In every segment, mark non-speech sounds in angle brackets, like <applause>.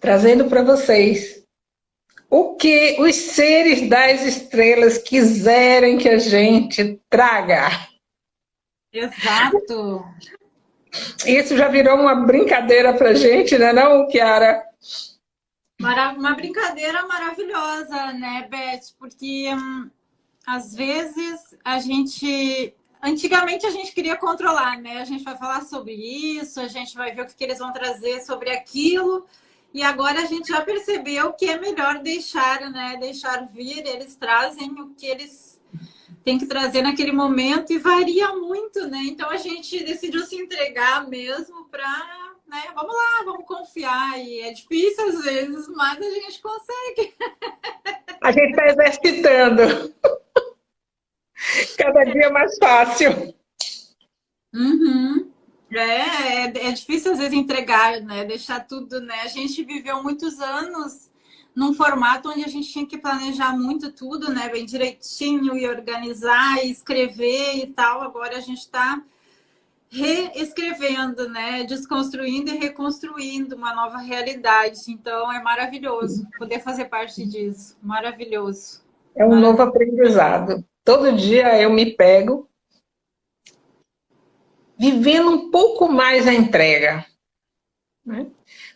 trazendo para vocês o que os seres das estrelas quiserem que a gente traga. Exato. Isso já virou uma brincadeira para a gente, né não, Kiara? Uma brincadeira maravilhosa, né, Beth? Porque hum, às vezes a gente Antigamente a gente queria controlar, né? A gente vai falar sobre isso, a gente vai ver o que, que eles vão trazer sobre aquilo. E agora a gente já percebeu que é melhor deixar, né? Deixar vir, eles trazem o que eles têm que trazer naquele momento e varia muito, né? Então a gente decidiu se entregar mesmo para, né? Vamos lá, vamos confiar. E é difícil às vezes, mas a gente consegue. A gente está exercitando. Cada dia mais fácil. Uhum. É, é, é, difícil às vezes entregar, né? Deixar tudo, né? A gente viveu muitos anos num formato onde a gente tinha que planejar muito tudo, né? Bem direitinho e organizar e escrever e tal. Agora a gente está reescrevendo, né? Desconstruindo e reconstruindo uma nova realidade. Então é maravilhoso poder fazer parte disso. Maravilhoso. É um Maravilhoso. novo aprendizado. Todo dia eu me pego vivendo um pouco mais a entrega. Né?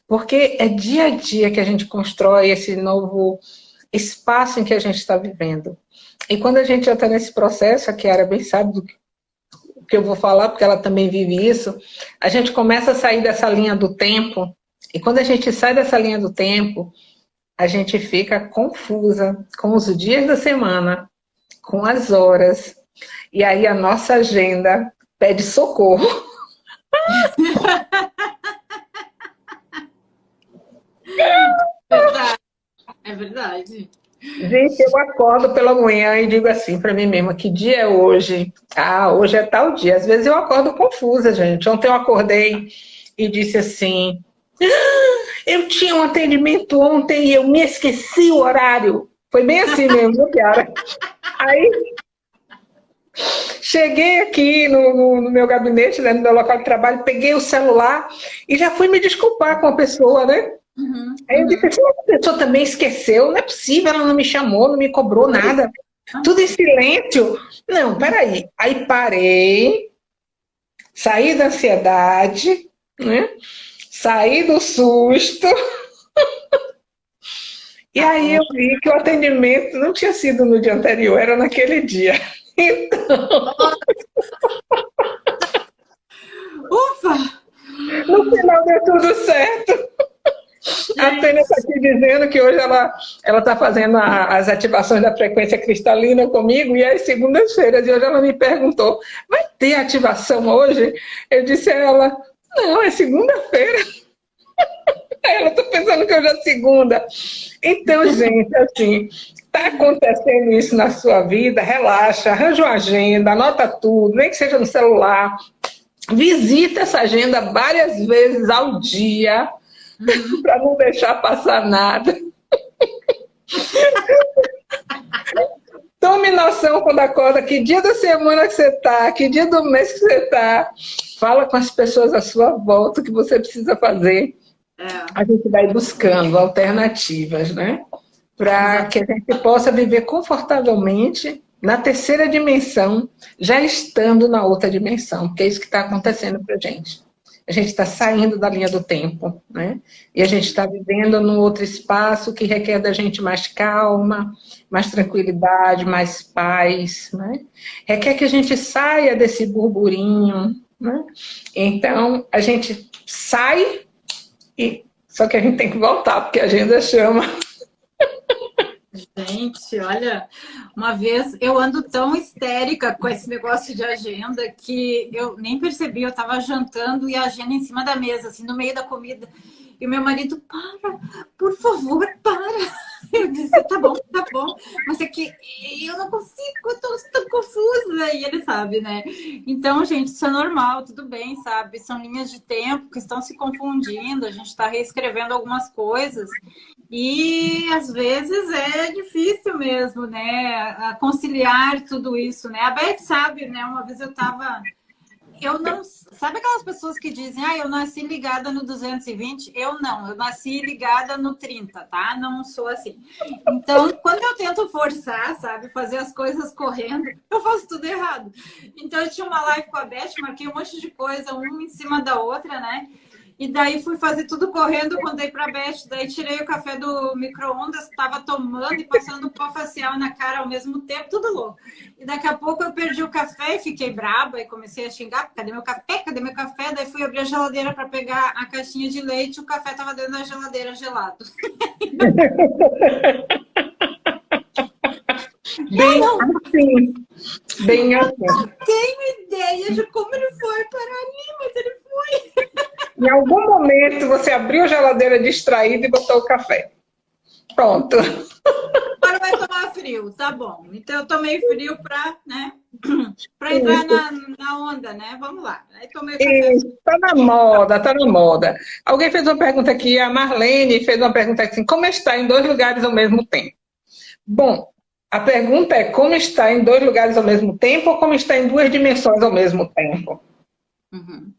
Porque é dia a dia que a gente constrói esse novo espaço em que a gente está vivendo. E quando a gente já está nesse processo, a Kiara bem sabe do que eu vou falar, porque ela também vive isso, a gente começa a sair dessa linha do tempo, e quando a gente sai dessa linha do tempo, a gente fica confusa com os dias da semana, com as horas. E aí a nossa agenda pede socorro. Verdade. É verdade. Gente, eu acordo pela manhã e digo assim para mim mesma, que dia é hoje? Ah, hoje é tal dia. Às vezes eu acordo confusa, gente. Ontem eu acordei e disse assim, ah, eu tinha um atendimento ontem e eu me esqueci o horário. Foi bem assim mesmo, Kiara? Aí, cheguei aqui no, no, no, meu gabinete, né, no meu local de trabalho, peguei o celular e já fui me desculpar com a pessoa, né? Uhum, Aí eu disse, assim, a pessoa também esqueceu, não é possível, ela não me chamou, não me cobrou nada. Tudo em silêncio. Não, peraí. Aí parei, saí da ansiedade, né? Saí do susto. <laughs> E aí eu vi que o atendimento não tinha sido no dia anterior, era naquele dia. Então... Ufa! No final deu tudo certo. A Tânia está aqui dizendo que hoje ela está fazendo a, as ativações da frequência cristalina comigo e às segundas-feiras. E hoje ela me perguntou, vai ter ativação hoje? Eu disse a ela, não, é segunda-feira. <laughs> Ela, estou pensando que hoje é segunda. Então, <laughs> gente, assim, está acontecendo isso na sua vida, relaxa, arranja uma agenda, anota tudo, nem que seja no celular. Visita essa agenda várias vezes ao dia, uhum. para não deixar passar nada. <laughs> Tome noção quando acorda, que dia da semana que você está, que dia do mês que você está. Fala com as pessoas à sua volta o que você precisa fazer é. a gente vai buscando alternativas, né? Para que a gente possa viver confortavelmente na terceira dimensão, já estando na outra dimensão, porque é isso que está acontecendo para a gente. A gente está saindo da linha do tempo, né? E a gente está vivendo num outro espaço que requer da gente mais calma, mais tranquilidade, mais paz, né? Requer que a gente saia desse burburinho, né? Então, a gente sai e, só que a gente tem que voltar, porque a agenda chama. Gente, olha, uma vez eu ando tão histérica com esse negócio de agenda que eu nem percebi, eu estava jantando e a agenda em cima da mesa, assim, no meio da comida. E o meu marido, para, por favor, para. <laughs> Eu disse, tá bom, tá bom. Mas é que eu não consigo, eu tô tão confusa. E ele sabe, né? Então, gente, isso é normal, tudo bem, sabe? São linhas de tempo que estão se confundindo, a gente está reescrevendo algumas coisas. E às vezes é difícil mesmo, né? Conciliar tudo isso, né? A Beth sabe, né? Uma vez eu estava eu não... Sabe aquelas pessoas que dizem, ah, eu nasci ligada no 220? Eu não, eu nasci ligada no 30, tá? Não sou assim. Então, quando eu tento forçar, sabe, fazer as coisas correndo, eu faço tudo errado. Então, eu tinha uma live com a Beth, marquei um monte de coisa, uma em cima da outra, né? E daí fui fazer tudo correndo, contei pra Beth, daí tirei o café do micro-ondas, tava tomando e passando pó facial na cara ao mesmo tempo, tudo louco. E daqui a pouco eu perdi o café e fiquei braba e comecei a xingar, cadê meu café? Cadê meu café? Daí fui abrir a geladeira para pegar a caixinha de leite, e o café tava dentro da geladeira gelado. <laughs> Bem não, assim. Bem assim. Não tenho ideia de como ele foi parar ali, mas ele. Em algum momento você abriu a geladeira distraída e botou o café. Pronto. Agora vai tomar frio, tá bom. Então eu tomei frio para né, <clears throat> pra entrar na, na, onda, né? Vamos lá. Aí tomei. Isso, tá na moda, tá na moda. Alguém fez uma pergunta aqui, a Marlene fez uma pergunta assim, como está em dois lugares ao mesmo tempo? Bom, a pergunta é como está em dois lugares ao mesmo tempo ou como está em duas dimensões ao mesmo tempo? Uhum.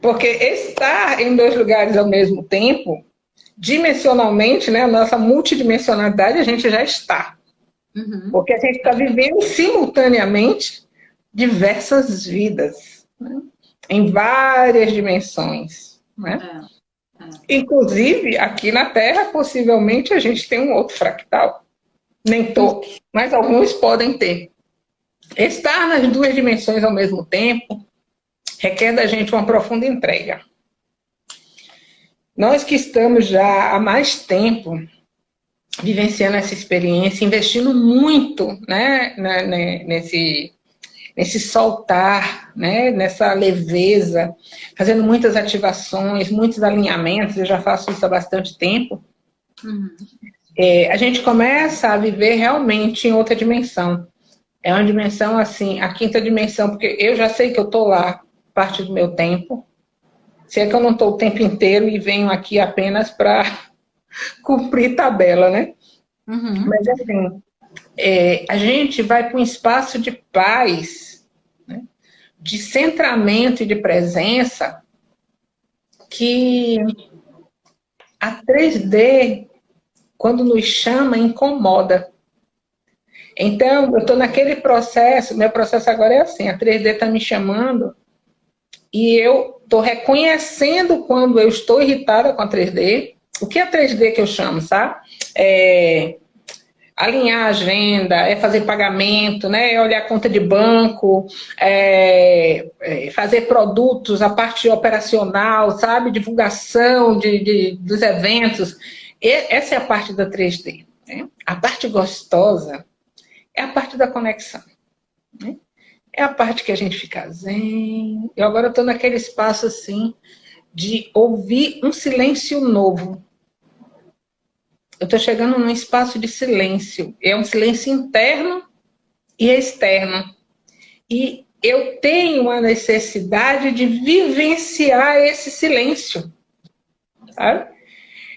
Porque estar em dois lugares ao mesmo tempo, dimensionalmente, né, a nossa multidimensionalidade, a gente já está. Uhum. Porque a gente está vivendo simultaneamente diversas vidas, né, em várias dimensões. Né? É, é. Inclusive, aqui na Terra, possivelmente, a gente tem um outro fractal. Nem todos, mas alguns podem ter. Estar nas duas dimensões ao mesmo tempo requer da gente uma profunda entrega. Nós que estamos já há mais tempo vivenciando essa experiência, investindo muito né, nesse, nesse soltar, né, nessa leveza, fazendo muitas ativações, muitos alinhamentos, eu já faço isso há bastante tempo, uhum. é, a gente começa a viver realmente em outra dimensão. É uma dimensão assim, a quinta dimensão, porque eu já sei que eu estou lá, parte do meu tempo. Se é que eu não estou o tempo inteiro e venho aqui apenas para <laughs> cumprir tabela, né? Uhum. Mas assim, é, a gente vai para um espaço de paz, né? de centramento e de presença que a 3D, quando nos chama, incomoda. Então, eu estou naquele processo, meu processo agora é assim, a 3D está me chamando e eu estou reconhecendo quando eu estou irritada com a 3D. O que é 3D que eu chamo, sabe? É alinhar a agenda, é fazer pagamento, né? é olhar a conta de banco, é, é fazer produtos, a parte operacional, sabe? Divulgação de, de dos eventos. E essa é a parte da 3D. Né? A parte gostosa é a parte da conexão. Né? É a parte que a gente fica zen. Eu agora estou naquele espaço assim de ouvir um silêncio novo. Eu estou chegando num espaço de silêncio. É um silêncio interno e externo. E eu tenho a necessidade de vivenciar esse silêncio. Sabe?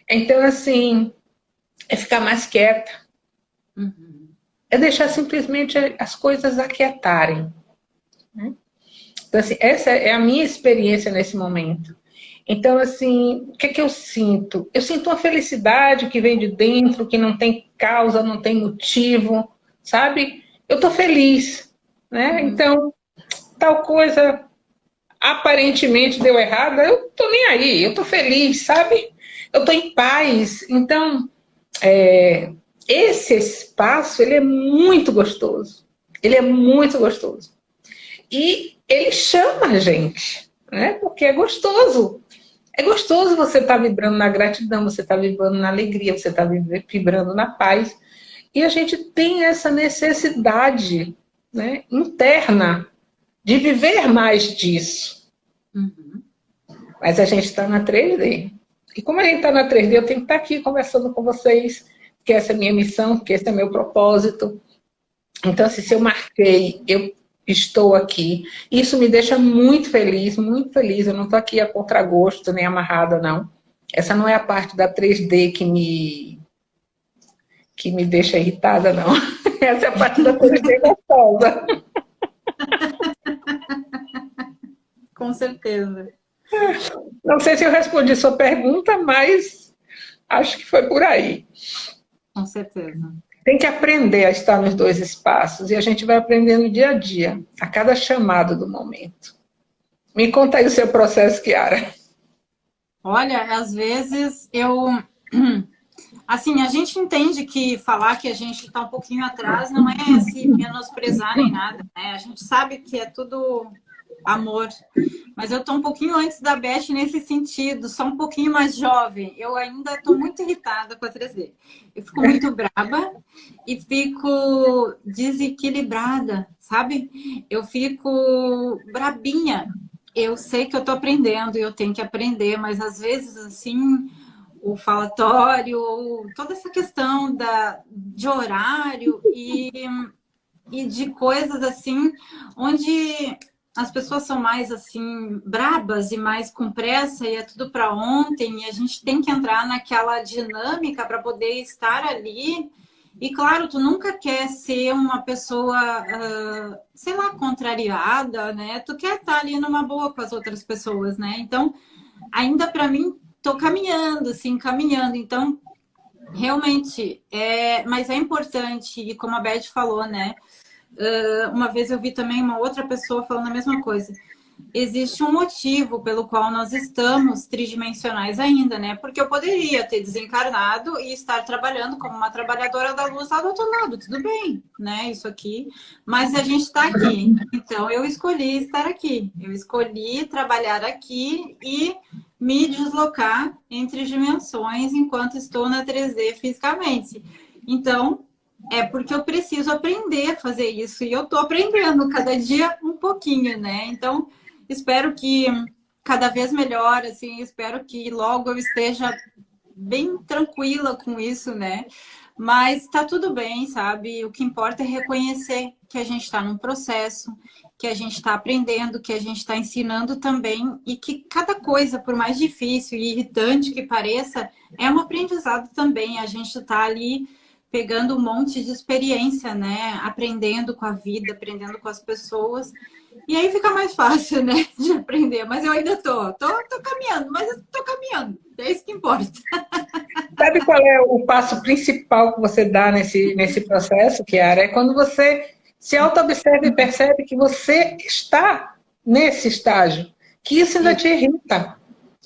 Então, assim, é ficar mais quieta. Uhum. É deixar simplesmente as coisas aquietarem. Então, assim, essa é a minha experiência nesse momento. Então, assim, o que é que eu sinto? Eu sinto uma felicidade que vem de dentro, que não tem causa, não tem motivo, sabe? Eu estou feliz, né? Uhum. Então, tal coisa aparentemente deu errado, eu tô nem aí, eu tô feliz, sabe? Eu tô em paz. Então, é, esse espaço, ele é muito gostoso. Ele é muito gostoso. E ele chama a gente, né? Porque é gostoso. É gostoso você estar tá vibrando na gratidão, você está vibrando na alegria, você está vibrando na paz. E a gente tem essa necessidade né, interna de viver mais disso. Uhum. Mas a gente está na 3D. E como a gente está na 3D, eu tenho que estar tá aqui conversando com vocês, que essa é a minha missão, que esse é meu propósito. Então, assim, se eu marquei, eu estou aqui. Isso me deixa muito feliz, muito feliz. Eu não estou aqui a contragosto, nem amarrada, não. Essa não é a parte da 3D que me, que me deixa irritada, não. <laughs> Essa é a parte da 3D gostosa. <laughs> Com certeza. Não sei se eu respondi sua pergunta, mas acho que foi por aí. Com certeza. Tem que aprender a estar nos dois espaços e a gente vai aprendendo dia a dia, a cada chamado do momento. Me conta aí o seu processo, Kiara. Olha, às vezes eu... <clears throat> Assim, a gente entende que falar que a gente está um pouquinho atrás não é se menosprezar nem nada, né? A gente sabe que é tudo amor. Mas eu estou um pouquinho antes da Beth nesse sentido, só um pouquinho mais jovem. Eu ainda estou muito irritada com a 3D. Eu fico muito <laughs> braba e fico desequilibrada, sabe? Eu fico brabinha. Eu sei que eu estou aprendendo e eu tenho que aprender, mas às vezes, assim, o falatório, toda essa questão da, de horário e, e de coisas assim, onde as pessoas são mais assim brabas e mais com pressa e é tudo para ontem e a gente tem que entrar naquela dinâmica para poder estar ali e claro, tu nunca quer ser uma pessoa, uh, sei lá, contrariada, né? Tu quer estar ali numa boa com as outras pessoas, né? Então, ainda para mim, tô caminhando, assim, caminhando. Então, realmente, é... mas é importante, e como a Beth falou, né? Uh, uma vez eu vi também uma outra pessoa falando a mesma coisa. Existe um motivo pelo qual nós estamos tridimensionais ainda, né? Porque eu poderia ter desencarnado e estar trabalhando como uma trabalhadora da luz lá do outro lado, tudo bem, né? Isso aqui. Mas a gente está aqui. Então, eu escolhi estar aqui. Eu escolhi trabalhar aqui e me deslocar entre dimensões enquanto estou na 3D fisicamente. Então, é porque eu preciso aprender a fazer isso. E eu estou aprendendo cada dia um pouquinho, né? Então, espero que cada vez melhor, assim, espero que logo eu esteja bem tranquila com isso, né? Mas tá tudo bem, sabe? O que importa é reconhecer que a gente está num processo, que a gente está aprendendo, que a gente está ensinando também e que cada coisa, por mais difícil e irritante que pareça, é um aprendizado também. A gente está ali pegando um monte de experiência, né? Aprendendo com a vida, aprendendo com as pessoas. E aí fica mais fácil, né? <laughs> De aprender. Mas eu ainda tô, tô, tô caminhando, mas eu tô caminhando. É isso que importa. <laughs> Sabe qual é o passo principal que você dá nesse, nesse processo, Kiara? É quando você se auto-observa e percebe que você está nesse estágio, que isso ainda te irrita.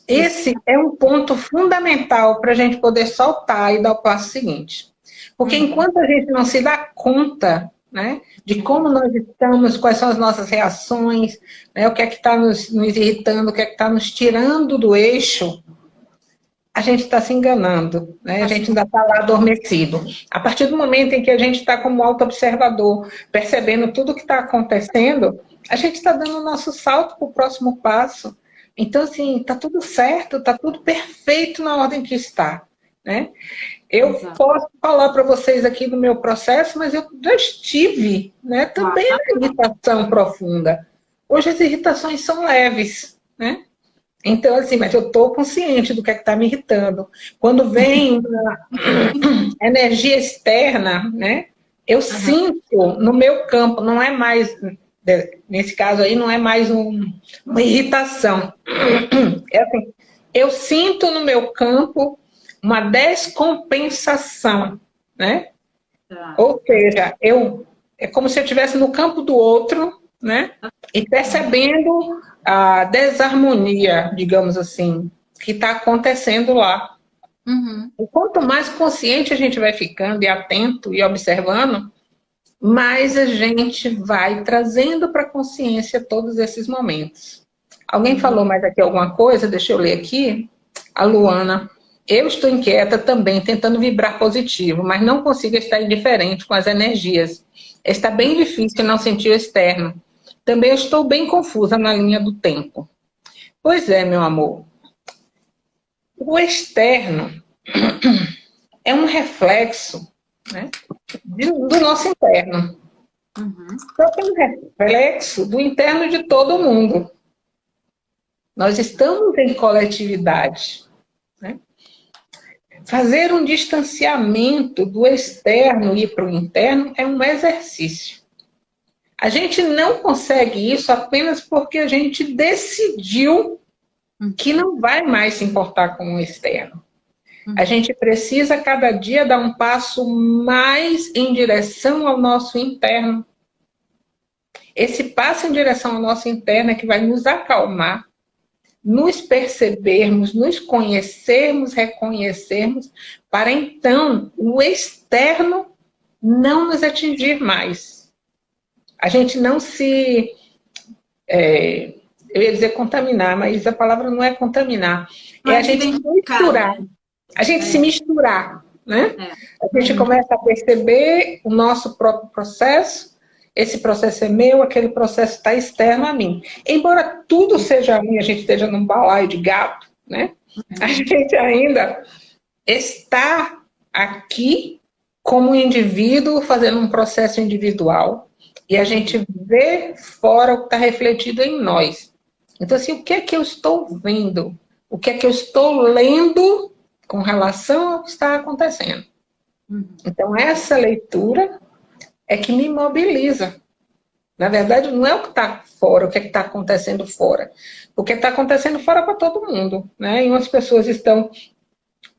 Esse é um ponto fundamental para a gente poder soltar e dar o passo seguinte. Porque uhum. enquanto a gente não se dá conta né, de como nós estamos, quais são as nossas reações, né, o que é que está nos, nos, irritando, o que é que está nos tirando do eixo, a gente está se enganando, né? a gente ainda está lá adormecido. A partir do momento em que a gente está como auto-observador, percebendo tudo o que está acontecendo, a gente está dando o nosso salto para o próximo passo. Então, assim, está tudo certo, está tudo perfeito na ordem que está. Né? Eu Exato. posso falar para vocês aqui do meu processo, mas eu já estive né, também ah, na irritação profunda. Hoje as irritações são leves, né? Então, assim, mas eu estou consciente do que é está me irritando. Quando vem <laughs> energia externa, né? Eu uhum. sinto no meu campo, não é mais, nesse caso aí, não é mais um, uma irritação. <clears throat> É assim, eu sinto no meu campo uma descompensação, né? Tá. Ou seja, eu, é como se eu estivesse no campo do outro, né? E percebendo a desarmonia, digamos assim, que está acontecendo lá. Uhum. E quanto mais consciente a gente vai ficando e atento e observando, mais a gente vai trazendo para a consciência todos esses momentos. Alguém uhum. falou mais aqui alguma coisa? Deixa eu ler aqui. A Luana. Eu estou inquieta também, tentando vibrar positivo, mas não consigo estar indiferente com as energias. Está bem difícil não sentir o externo. Também estou bem confusa na linha do tempo. Pois é, meu amor. O externo <clears throat> é um reflexo né, do nosso interno. Uhum. Só que é um reflexo do interno de todo mundo. Nós estamos em coletividade. Fazer um distanciamento do externo e para o interno é um exercício. A gente não consegue isso apenas porque a gente decidiu que não vai mais se importar com o externo. A uhum. gente precisa cada dia dar um passo mais em direção ao nosso interno. Esse passo em direção ao nosso interno é que vai nos acalmar, nos percebermos, nos conhecermos, reconhecermos, para então o externo não nos atingir mais. A gente não se... É, eu ia dizer contaminar, mas a palavra não é contaminar. Mas é a gente se misturar. A gente é. se misturar, né? É. A gente uhum. começa a perceber o nosso próprio processo, esse processo é meu, aquele processo está externo a mim. Embora tudo seja ruim, a gente esteja num balaio de gato, né? A uhum. gente ainda está aqui como indivíduo fazendo um processo individual e a gente vê fora o que está refletido em nós. Então, assim, o que é que eu estou vendo? O que é que eu estou lendo com relação ao que está acontecendo? Uhum. Então, essa leitura é que me mobiliza. Na verdade, não é o que está fora, o que é está acontecendo fora. O que está acontecendo fora para todo mundo. Né? E umas pessoas estão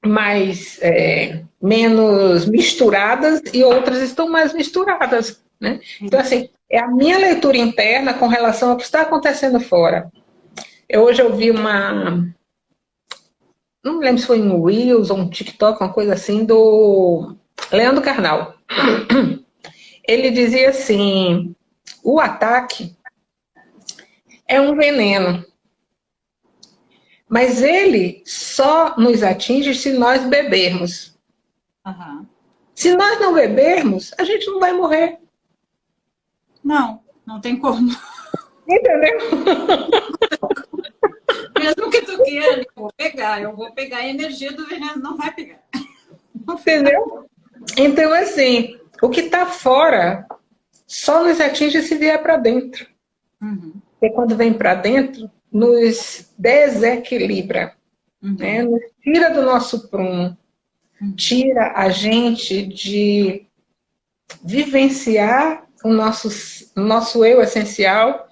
mais, é, menos misturadas e outras estão mais misturadas. Né? Então, assim, é a minha leitura interna com relação ao que está acontecendo fora. Eu hoje ouvi uma... Não lembro se foi um Reels ou um TikTok, uma coisa assim, do Leandro Carnal. Ele dizia assim, o ataque é um veneno. Mas ele só nos atinge se nós bebermos. Uhum. Se nós não bebermos, a gente não vai morrer. Não, não tem como. Entendeu? <laughs> Mesmo que tu queira, eu vou pegar, eu vou pegar a energia do veneno, não vai pegar. Entendeu? Então, assim, o que está fora só nos atinge se vier para dentro. Uhum. E quando vem para dentro, nos desequilibra, uhum. né? nos tira do nosso prumo, uhum. tira a gente de vivenciar o nosso, nosso eu essencial,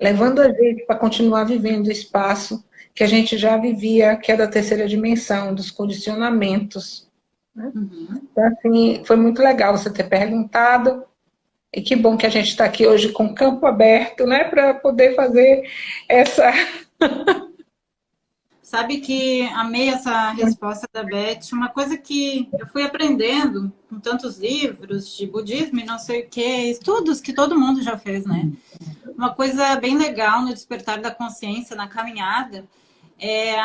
levando a gente para continuar vivendo o espaço que a gente já vivia, que é da terceira dimensão, dos condicionamentos. Né? Uhum. Então, assim, foi muito legal você ter perguntado, e que bom que a gente está aqui hoje com campo aberto, né, para poder fazer essa... <laughs> Sabe que amei essa resposta da Beth. Uma coisa que eu fui aprendendo com tantos livros de budismo e não sei o que, estudos que todo mundo já fez, né? Uma coisa bem legal no despertar da consciência, na caminhada, é,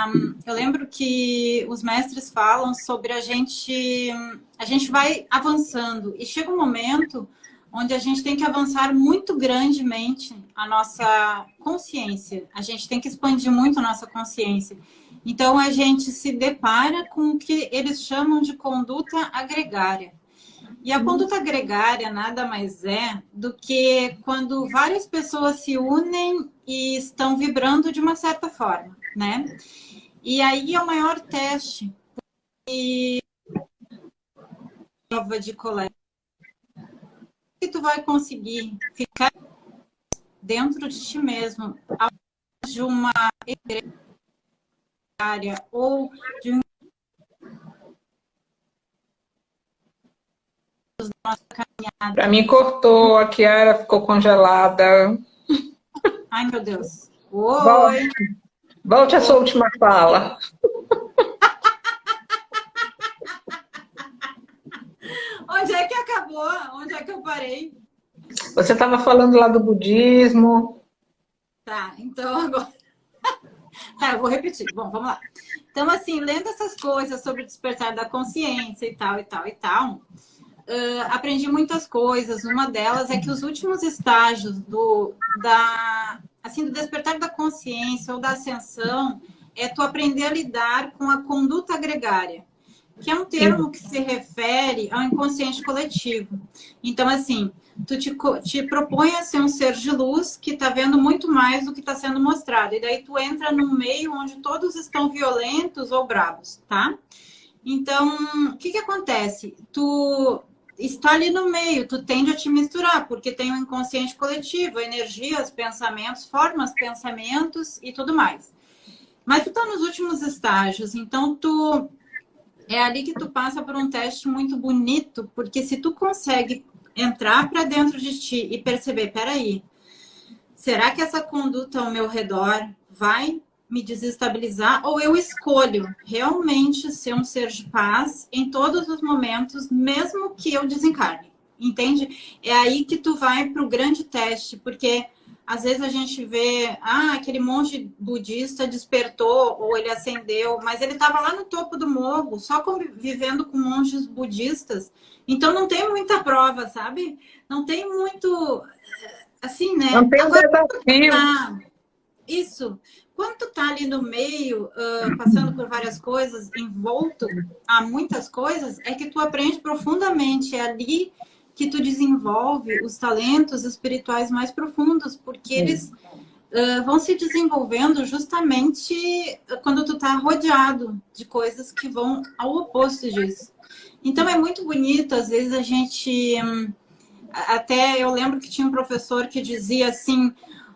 eu lembro que os mestres falam sobre a gente, a gente vai avançando e chega um momento onde a gente tem que avançar muito grandemente a nossa consciência. A gente tem que expandir muito a nossa consciência. Então, a gente se depara com o que eles chamam de conduta agregária. E a conduta agregária nada mais é do que quando várias pessoas se unem e estão vibrando de uma certa forma, né? E aí é o maior teste e prova de colégio que tu vai conseguir ficar dentro de ti mesmo de uma área ou de um Para mim cortou, a Kiara ficou congelada. Ai, meu Deus. Oi. Volte a sua última fala. <laughs> Onde é que acabou? Onde é que eu parei? Você estava falando lá do budismo. Tá, então agora... <laughs> tá, eu vou repetir. Bom, vamos lá. Então, assim, lendo essas coisas sobre o despertar da consciência e tal, e tal, e tal, uh, aprendi muitas coisas. Uma delas é que os últimos estágios do, da, assim, do despertar da consciência ou da ascensão é tu aprender a lidar com a conduta agregária que é um termo que se refere ao inconsciente coletivo. Então, assim, tu te, te propõe a ser um ser de luz que está vendo muito mais do que está sendo mostrado. E daí tu entra num meio onde todos estão violentos ou bravos, tá? Então, o que que acontece? Tu está ali no meio, tu tende a te misturar, porque tem o um inconsciente coletivo, energias, pensamentos, formas, pensamentos e tudo mais. Mas tu está nos últimos estágios, então tu é ali que tu passa por um teste muito bonito, porque se tu consegue entrar para dentro de ti e perceber, peraí, será que essa conduta ao meu redor vai me desestabilizar ou eu escolho realmente ser um ser de paz em todos os momentos, mesmo que eu desencarne, entende? É aí que tu vai para o grande teste, porque às vezes a gente vê, ah, aquele monge budista despertou ou ele acendeu, mas ele estava lá no topo do morro, só vivendo com monges budistas. Então não tem muita prova, sabe? Não tem muito assim, né? Não tem Agora, desafio. Tá, isso. Quando tu tá ali no meio, uh, passando por várias coisas, envolto a muitas coisas, é que tu aprende profundamente. É ali que tu desenvolve os talentos espirituais mais profundos, porque eles uh, vão se desenvolvendo justamente quando tu tá rodeado de coisas que vão ao oposto disso. Então é muito bonito, às vezes a gente... Um, até eu lembro que tinha um professor que dizia assim,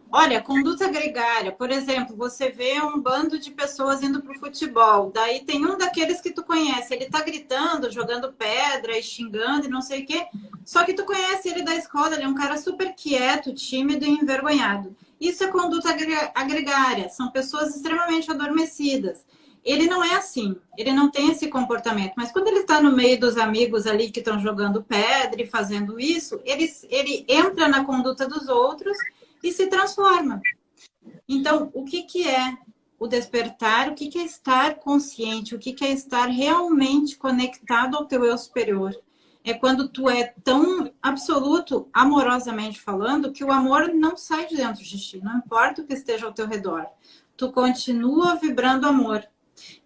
Olha, conduta gregária, por exemplo, você vê um bando de pessoas indo para o futebol, daí tem um daqueles que tu conhece, ele tá gritando, jogando pedra e xingando e não sei o quê, só que tu conhece ele da escola, ele é um cara super quieto, tímido e envergonhado. Isso é conduta agregária, são pessoas extremamente adormecidas. Ele não é assim, ele não tem esse comportamento, mas quando ele está no meio dos amigos ali que estão jogando pedra e fazendo isso, ele, ele entra na conduta dos outros e se transforma. Então, o que, que é o despertar? O que, que é estar consciente? O que, que é estar realmente conectado ao teu eu superior? É quando tu é tão absoluto, amorosamente falando, que o amor não sai de dentro de ti, não importa o que esteja ao teu redor. Tu continua vibrando amor.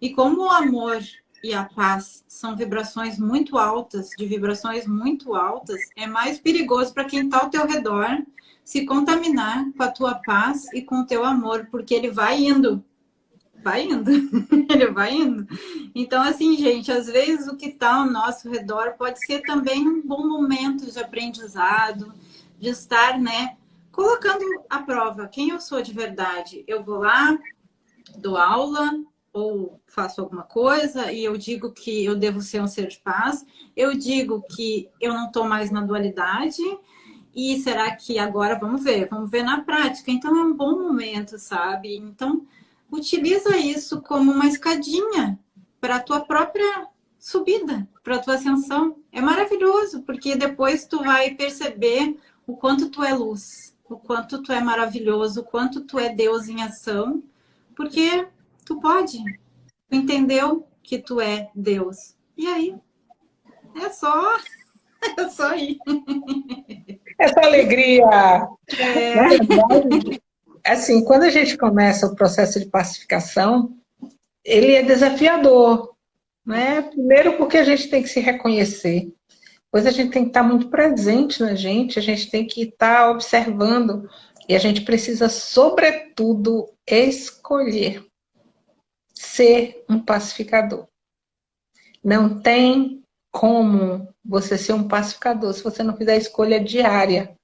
E como o amor e a paz são vibrações muito altas, de vibrações muito altas, é mais perigoso para quem está ao teu redor se contaminar com a tua paz e com o teu amor, porque ele vai indo. Vai indo. <laughs> ele vai indo. Então, assim, gente, às vezes o que está ao nosso redor pode ser também um bom momento de aprendizado, de estar, né, colocando à prova quem eu sou de verdade. Eu vou lá, dou aula, ou faço alguma coisa e eu digo que eu devo ser um ser de paz, eu digo que eu não estou mais na dualidade, e será que agora, vamos ver, vamos ver na prática. Então é um bom momento, sabe? Então utiliza isso como uma escadinha para a tua própria subida, para a tua ascensão. É maravilhoso, porque depois tu vai perceber o quanto tu é luz, o quanto tu é maravilhoso, o quanto tu é Deus em ação, porque tu pode. Tu entendeu que tu é Deus. E aí? É só... <laughs> É só ir. <laughs> essa alegria. É. assim, quando a gente começa o processo de pacificação, ele é desafiador. Né? Primeiro porque a gente tem que se reconhecer. Depois a gente tem que estar muito presente na gente, a gente tem que estar observando. E a gente precisa, sobretudo, escolher ser um pacificador. Não tem como você ser um pacificador se você não fizer a escolha diária.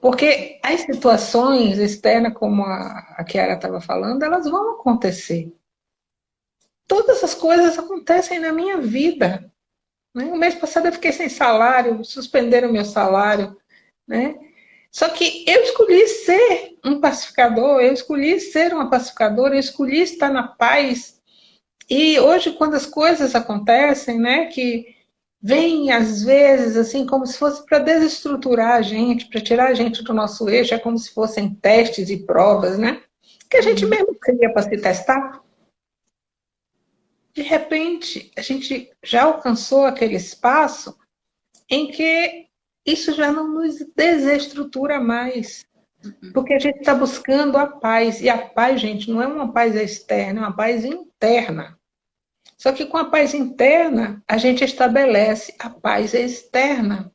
Porque as situações externas, como a, Kiara estava falando, elas vão acontecer. Todas as coisas acontecem na minha vida. Né? O mês passado eu fiquei sem salário, suspenderam meu salário. Né? Só que eu escolhi ser um pacificador, eu escolhi ser uma pacificadora, eu escolhi estar na paz. E hoje, quando as coisas acontecem, né, que vem às vezes assim como se fosse para desestruturar a gente, para tirar a gente do nosso eixo, é como se fossem testes e provas, né? Que a gente uhum. mesmo queria para se testar. De repente, a gente já alcançou aquele espaço em que isso já não nos desestrutura mais. Uhum. Porque a gente está buscando a paz. E a paz, gente, não é uma paz externa, é uma paz interna. Só que com a paz interna, a gente estabelece a paz externa.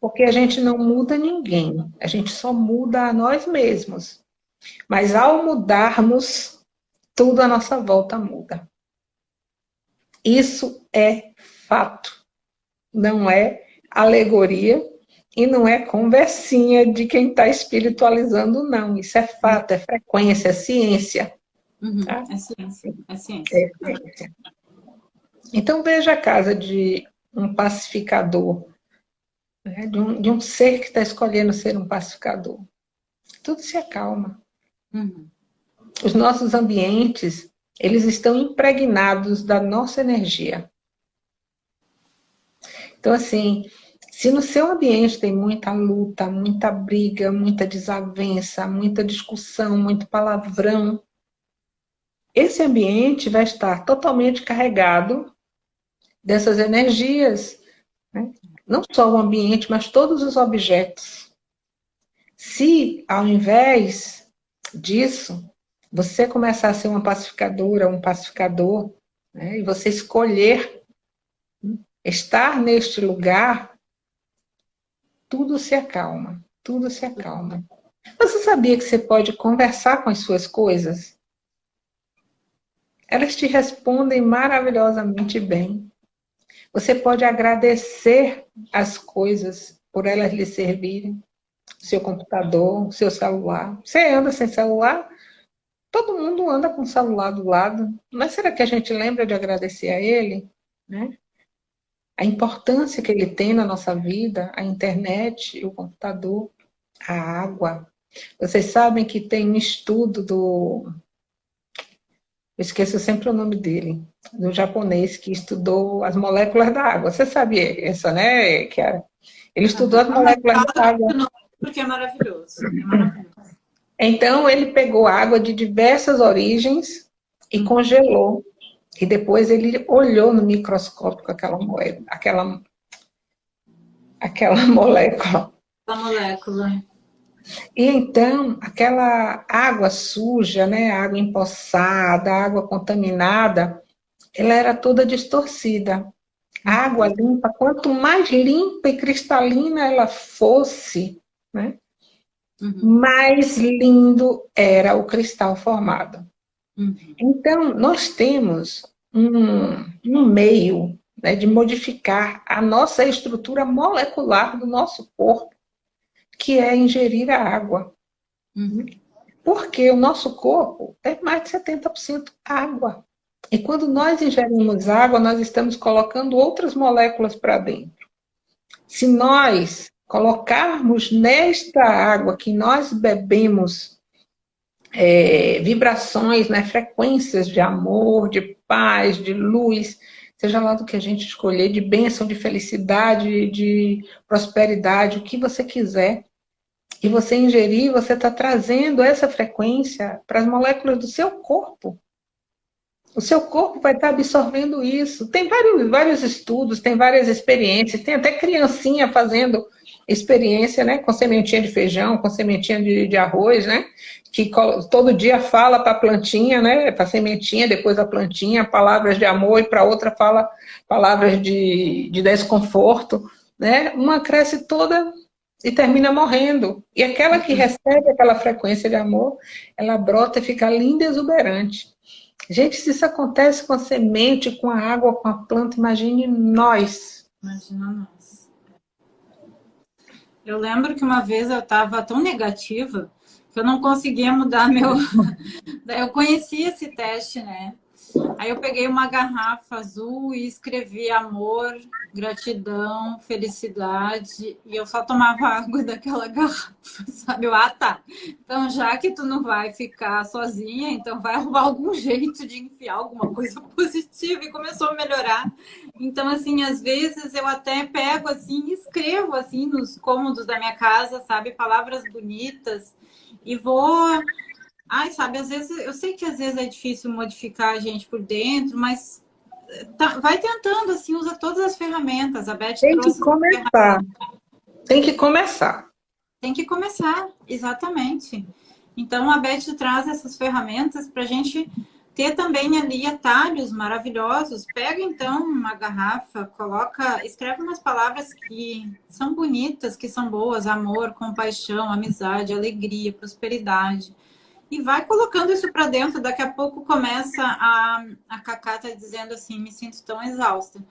Porque a gente não muda ninguém, a gente só muda a nós mesmos. Mas ao mudarmos, tudo à nossa volta muda. Isso é fato. Não é alegoria e não é conversinha de quem está espiritualizando, não. Isso é fato, é frequência, é ciência. Uhum, tá? É ciência, é ciência. É ciência. Então veja a casa de um pacificador, né? de, um, de um ser que está escolhendo ser um pacificador. Tudo se acalma. Uhum. Os nossos ambientes, eles estão impregnados da nossa energia. Então, assim, se no seu ambiente tem muita luta, muita briga, muita desavença, muita discussão, muito palavrão, esse ambiente vai estar totalmente carregado dessas energias. Né? Não só o ambiente, mas todos os objetos. Se, ao invés disso, você começar a ser uma pacificadora, um pacificador, né? e você escolher estar neste lugar, tudo se acalma, tudo se acalma. Você sabia que você pode conversar com as suas coisas? Elas te respondem maravilhosamente bem. Você pode agradecer as coisas por elas lhe servirem. Seu computador, seu celular. Você anda sem celular? Todo mundo anda com o celular do lado. Mas será que a gente lembra de agradecer a ele? Né? a importância que ele tem na nossa vida, a internet, o computador, a água. Vocês sabem que tem um estudo do... Esqueço sempre o nome dele, do japonês que estudou as moléculas da água. Você sabia essa, né, Kiara? Ele estudou as moléculas da água. Porque é maravilhoso. É maravilhoso. Então, ele pegou água de diversas origens e congelou e depois ele olhou no microscópio aquela moeda, aquela, aquela <laughs> molécula. A molécula. E então, aquela água suja, né, água empoçada, água contaminada, ela era toda distorcida. A água limpa, quanto mais limpa e cristalina ela fosse, né, uhum. mais lindo era o cristal formado. Uhum. Então, nós temos um, um meio né, de modificar a nossa estrutura molecular do nosso corpo, que é ingerir a água. Uhum. Porque o nosso corpo é mais de 70% água. E quando nós ingerimos água, nós estamos colocando outras moléculas para dentro. Se nós colocarmos nesta água que nós bebemos é, vibrações, né, frequências de amor, de paz, de luz, seja lá do que a gente escolher, de bênção, de felicidade, de prosperidade, o que você quiser, e você ingerir, você está trazendo essa frequência para as moléculas do seu corpo. O seu corpo vai estar tá absorvendo isso. Tem vários, vários estudos, tem várias experiências, tem até criancinha fazendo experiência, né, com sementinha de feijão, com sementinha de, de arroz, né, que todo dia fala para a plantinha, né, para a sementinha, depois a plantinha, palavras de amor, e para outra fala palavras de, de desconforto, né, uma cresce toda e termina morrendo. E aquela que uhum. recebe aquela frequência de amor, ela brota e fica linda e exuberante. Gente, se isso acontece com a semente, com a água, com a planta, imagine nós. Imagina nós. Eu lembro que uma vez eu estava tão negativa que eu não conseguia mudar meu... <laughs> eu conheci esse teste, né? Aí eu peguei uma garrafa azul e escrevi amor, gratidão, felicidade. E eu só tomava <laughs> água daquela garrafa, sabe? Eu, ah, tá. Então, já que tu não vai ficar sozinha, então vai arrumar algum jeito de enfiar alguma coisa <laughs> positiva. E começou a melhorar. Então, assim, às vezes eu até pego, assim, escrevo, assim, nos cômodos da minha casa, sabe? Palavras bonitas. E vou Ai, sabe, às vezes, eu sei que às vezes é difícil modificar a gente por dentro, mas tá, vai tentando, assim, usa todas as ferramentas. A Beth Tem que começar. Tem que começar. Tem que começar, exatamente. Então, a Beth traz essas ferramentas para a gente ter também ali atalhos maravilhosos. Pega, então, uma garrafa, coloca, escreve umas palavras que são bonitas, que são boas, amor, compaixão, amizade, alegria, prosperidade e vai colocando isso para dentro. Daqui a pouco começa a, a Cacá tá dizendo assim, me sinto tão exausta.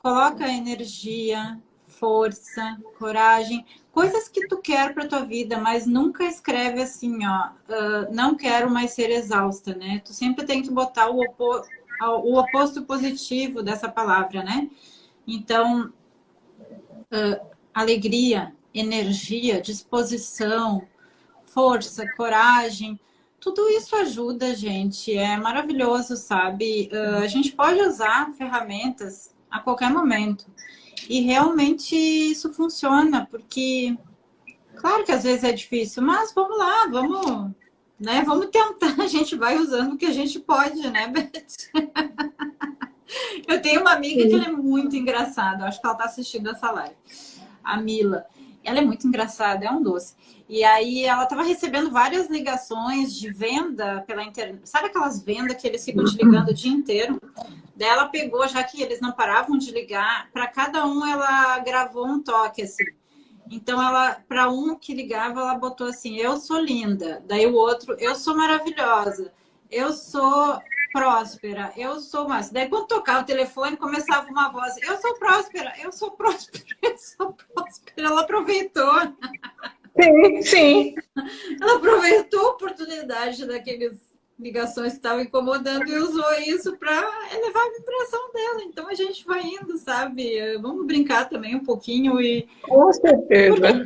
Coloca energia, força, coragem, coisas que tu quer para tua vida, mas nunca escreve assim, ó, uh, não quero mais ser exausta, né? Tu sempre tem que botar o, o oposto positivo dessa palavra, né? Então, uh, alegria, energia, disposição, força, coragem, tudo isso ajuda, gente. É maravilhoso, sabe? Uh, a gente pode usar ferramentas a qualquer momento. E realmente isso funciona, porque claro que às vezes é difícil, mas vamos lá, vamos, né? Vamos tentar, a gente vai usando o que a gente pode, né, Beth? <laughs> Eu tenho uma amiga Sim. que é muito engraçada, acho que ela está assistindo essa live, a Mila. Ela é muito engraçada, é um doce. E aí ela estava recebendo várias ligações de venda pela internet. Sabe aquelas vendas que eles ficam te ligando o dia inteiro? Daí ela pegou, já que eles não paravam de ligar, para cada um ela gravou um toque assim. Então ela, para um que ligava, ela botou assim: "Eu sou linda". Daí o outro: "Eu sou maravilhosa". "Eu sou próspera, eu sou mais. Daí quando tocava o telefone, começava uma voz, eu sou próspera, eu sou próspera, <laughs> eu sou próspera. Ela aproveitou. Sim, sim. Ela aproveitou a oportunidade daqueles ligações que estavam incomodando e usou isso para elevar a vibração dela. Então a gente vai indo, sabe? Vamos brincar também um pouquinho e. Com certeza.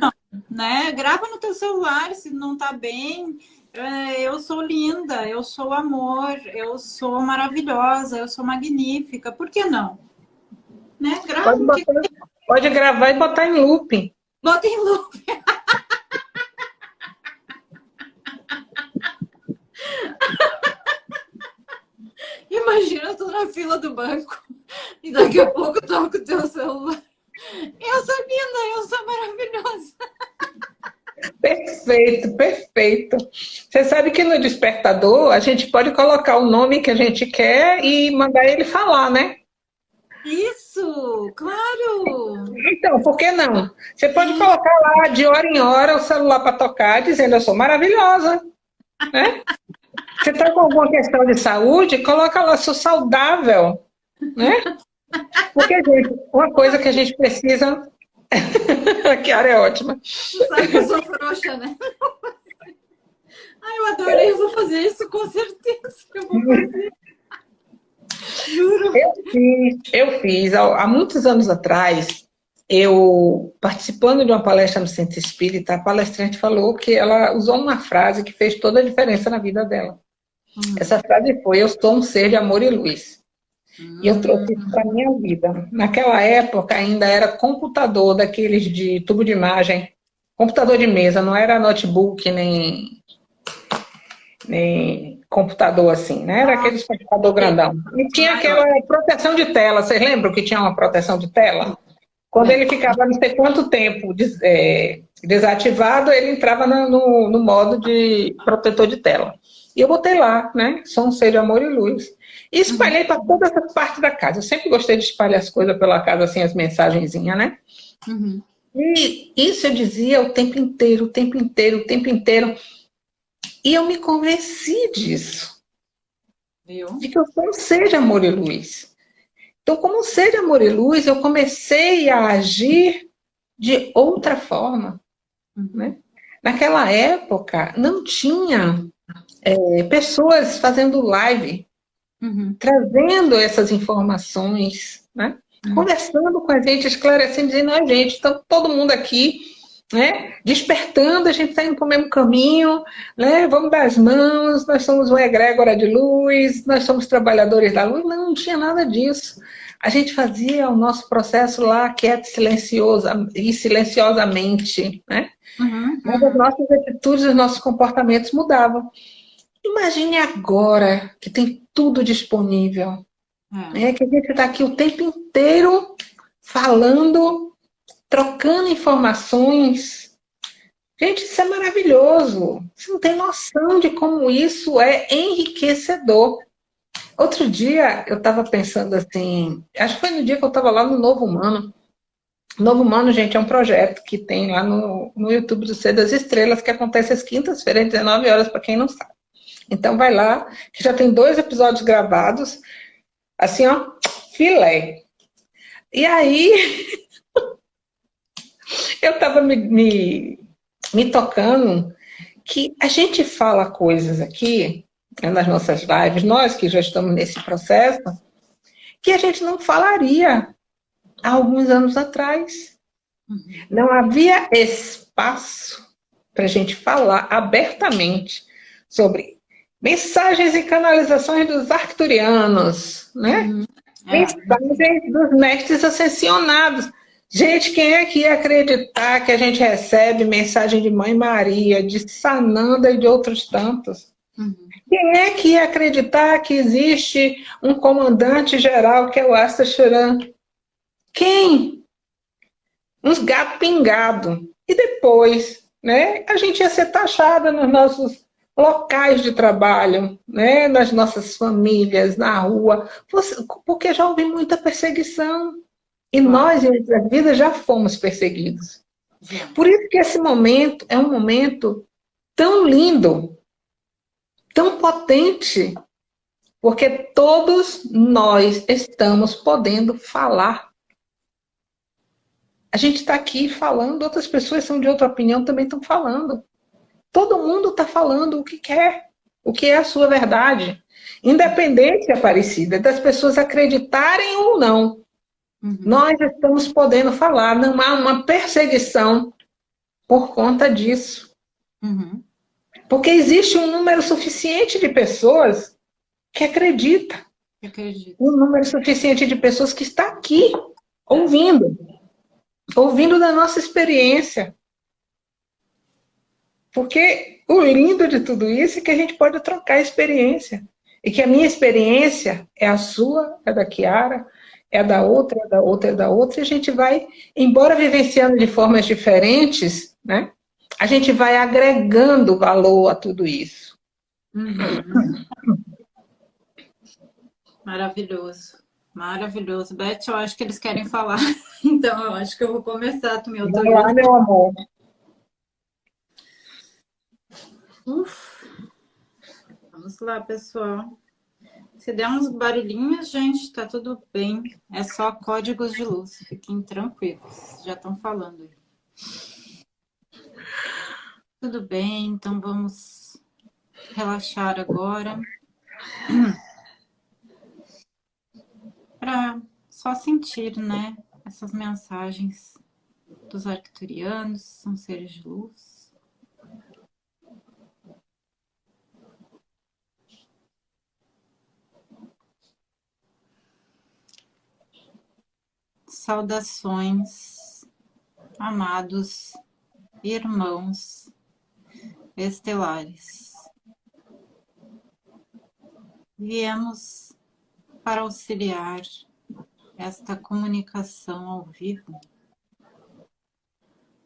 Né? Grava no teu celular se não tá bem. É, eu sou linda, eu sou amor, eu sou maravilhosa, eu sou magnífica. Por que não? Né? Grava pode, botar, que... pode gravar e botar em looping. Bota em looping. Imagina, eu tô na fila do banco e daqui a pouco toco o teu celular. Eu sou linda, eu sou maravilhosa. Perfeito, perfeito. Você sabe que no despertador a gente pode colocar o nome que a gente quer e mandar ele falar, né? Isso, claro! Então, por que não? Você pode colocar lá de hora em hora o celular para tocar, dizendo eu sou maravilhosa. Né? Você está com alguma questão de saúde, coloca lá, sou saudável. Né? Porque, gente, uma coisa que a gente precisa <laughs> a Kiara é ótima. Sabe que eu sou frouxa, né? Ai, eu adorei, eu vou fazer isso com certeza. Eu vou fazer. Juro. Eu fiz, eu fiz há, há muitos anos atrás, eu participando de uma palestra no Centro Espírita, a palestrante falou que ela usou uma frase que fez toda a diferença na vida dela. Hum. Essa frase foi: Eu sou um ser de amor e luz. E eu trouxe isso para a minha vida. Naquela época ainda era computador daqueles de tubo de imagem, computador de mesa, não era notebook nem, nem computador assim, né? Era aquele computador grandão. E tinha aquela proteção de tela, vocês lembram que tinha uma proteção de tela? Quando ele ficava não sei quanto tempo é, desativado, ele entrava no, no, no modo de protetor de tela. E eu botei lá, né? Sou um ser de amor e luz. E espalhei uhum. para toda essa parte da casa. Eu sempre gostei de espalhar as coisas pela casa, assim, as mensagenzinhas, né? Uhum. E isso eu dizia o tempo inteiro, o tempo inteiro, o tempo inteiro. E eu me convenci disso. Viu? De que eu sou um ser de amor e luz. Então, como um ser de amor e luz, eu comecei a agir de outra forma. Uhum. Né? Naquela época, não tinha é, pessoas fazendo live uhum. trazendo essas informações, né? Uhum. conversando com a gente, esclarecendo, dizendo, a gente, está todo mundo aqui, né? despertando, a gente está indo para o mesmo caminho, né? vamos dar as mãos, nós somos uma egrégora de luz, nós somos trabalhadores da luz. Não, não tinha nada disso. A gente fazia o nosso processo lá quieto silencioso, e silenciosamente, né? Uhum, Mas as nossas atitudes, os nossos comportamentos mudavam. Imagine agora que tem tudo disponível. É. é que a gente está aqui o tempo inteiro falando, trocando informações. Gente, isso é maravilhoso. Você não tem noção de como isso é enriquecedor. Outro dia eu estava pensando assim, acho que foi no dia que eu estava lá no Novo Humano. Novo Humano, gente, é um projeto que tem lá no, no YouTube do Ser das Estrelas, que acontece às quintas-feiras, 19 horas, para quem não sabe. Então vai lá, que já tem dois episódios gravados, assim, ó, filé. E aí, <laughs> Eu estava me, me, me tocando que a gente fala coisas aqui, né, nas nossas lives, nós que já estamos nesse processo, que a gente não falaria há alguns anos atrás. Uhum. Não havia espaço para a gente falar abertamente sobre mensagens e canalizações dos arcturianos, né? Uhum. É. Mensagens dos mestres ascensionados. Gente, quem é que ia acreditar que a gente recebe mensagem de Mãe Maria, de Sananda e de outros tantos? Uhum. Quem é que ia acreditar que existe um comandante geral que é o Asta Churan? Quem? Uns gato pingado. E depois, né, a gente ia ser taxada nos nossos locais de trabalho, né, nas nossas famílias, na rua, porque já houve muita perseguição. E nós, em nossa vida, já fomos perseguidos. Por isso que esse momento é um momento tão lindo, tão potente, porque todos nós estamos podendo falar. A gente está aqui falando, outras pessoas são de outra opinião também estão falando. Todo mundo está falando o que quer, o que é a sua verdade. Independente, Aparecida, das pessoas acreditarem ou não. Uhum. Nós estamos podendo falar, não há uma perseguição por conta disso. Uhum. Porque existe um número suficiente de pessoas que acredita. Acredito. Um número suficiente de pessoas que está aqui, ouvindo. Ouvindo da nossa experiência. Porque o lindo de tudo isso é que a gente pode trocar experiência. E que a minha experiência é a sua, é da Kiara, é da outra, é da outra, é da outra, e a gente vai, embora vivenciando de formas diferentes, né? a gente vai agregando valor a tudo isso. Uhum. Maravilhoso. Maravilhoso. Beth, eu acho que eles querem falar. <laughs> Então, eu acho que eu vou começar também. Eu tô... Vai lá, meu amor. Uf. Vamos lá, pessoal. Se der uns barulhinhos, gente, tá tudo bem. É só códigos de luz. Fiquem tranquilos. Já estão falando aí. Tudo bem, então vamos relaxar agora. <clears throat> Para só sentir, né, essas mensagens dos arcturianos, são seres de luz. Saudações, amados irmãos estelares. Viemos para auxiliar esta comunicação ao vivo.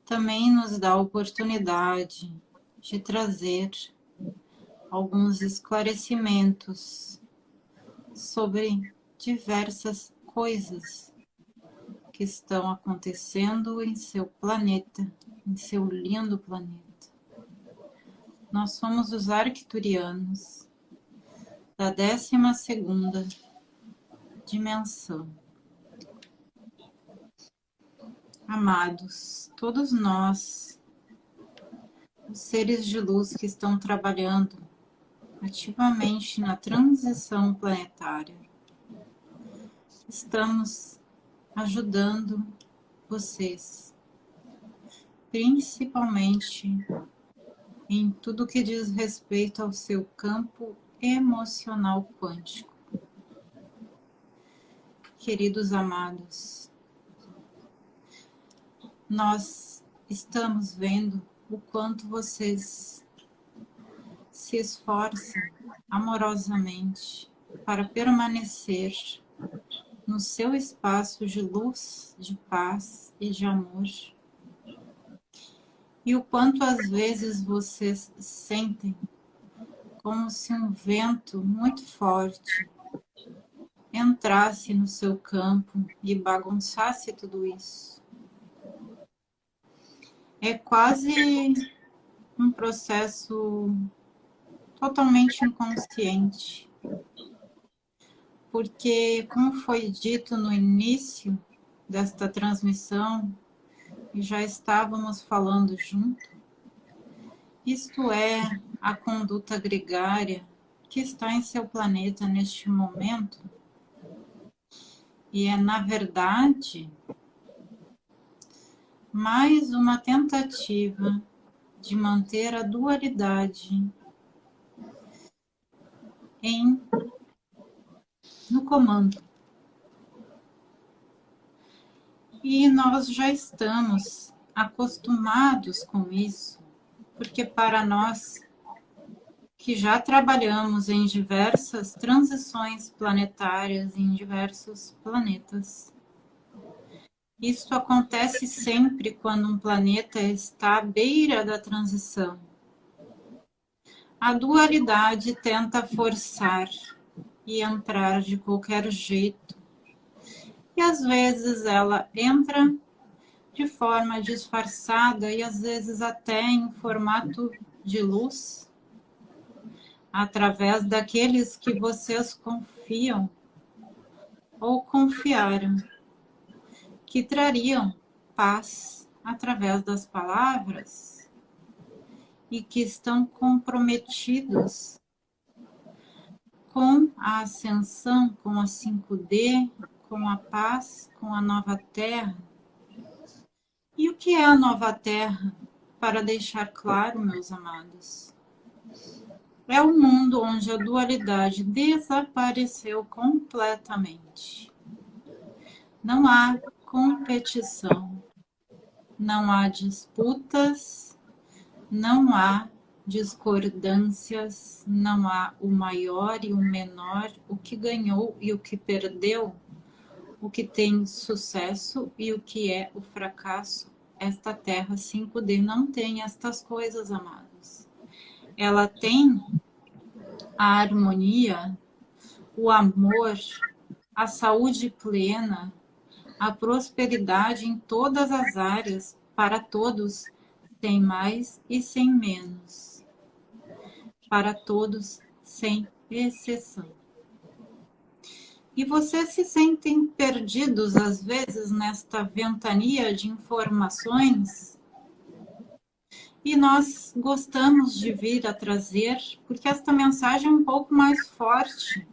Também nos dá a oportunidade de trazer alguns esclarecimentos sobre diversas coisas que estão acontecendo em seu planeta, em seu lindo planeta. Nós somos os arcturianos da 12 segunda dimensão. Amados, todos nós, os seres de luz que estão trabalhando ativamente na transição planetária, estamos ajudando vocês, principalmente em tudo que diz respeito ao seu campo emocional quântico. Queridos amados, nós estamos vendo o quanto vocês se esforçam amorosamente para permanecer no seu espaço de luz, de paz e de amor e o quanto às vezes vocês sentem como se um vento muito forte entrasse no seu campo e bagunçasse tudo isso. É quase um processo totalmente inconsciente. Porque, como foi dito no início desta transmissão, e já estávamos falando junto, isto é a conduta gregária que está em seu planeta neste momento, e é, na verdade, mais uma tentativa de manter a dualidade em comando. E nós já estamos acostumados com isso, porque para nós que já trabalhamos em diversas transições planetárias em diversos planetas. Isso acontece sempre quando um planeta está à beira da transição. A dualidade tenta forçar e entrar de qualquer jeito. E às vezes ela entra de forma disfarçada e às vezes até em formato de luz, através daqueles que vocês confiam ou confiaram, que trariam paz através das palavras e que estão comprometidos com a ascensão, com a 5D, com a paz, com a nova terra. E o que é a nova terra? Para deixar claro, meus amados, é o mundo onde a dualidade desapareceu completamente. Não há competição, não há disputas, não há discordâncias, não há o maior e o menor, o que ganhou e o que perdeu, o que tem sucesso e o que é o fracasso. Esta Terra 5D não tem estas coisas, amados. Ela tem a harmonia, o amor, a saúde plena, a prosperidade em todas as áreas, para todos, sem mais e sem menos para todos, sem exceção. E vocês se sentem perdidos, às vezes, nesta ventania de informações? E nós gostamos de vir a trazer, porque esta mensagem é um pouco mais forte.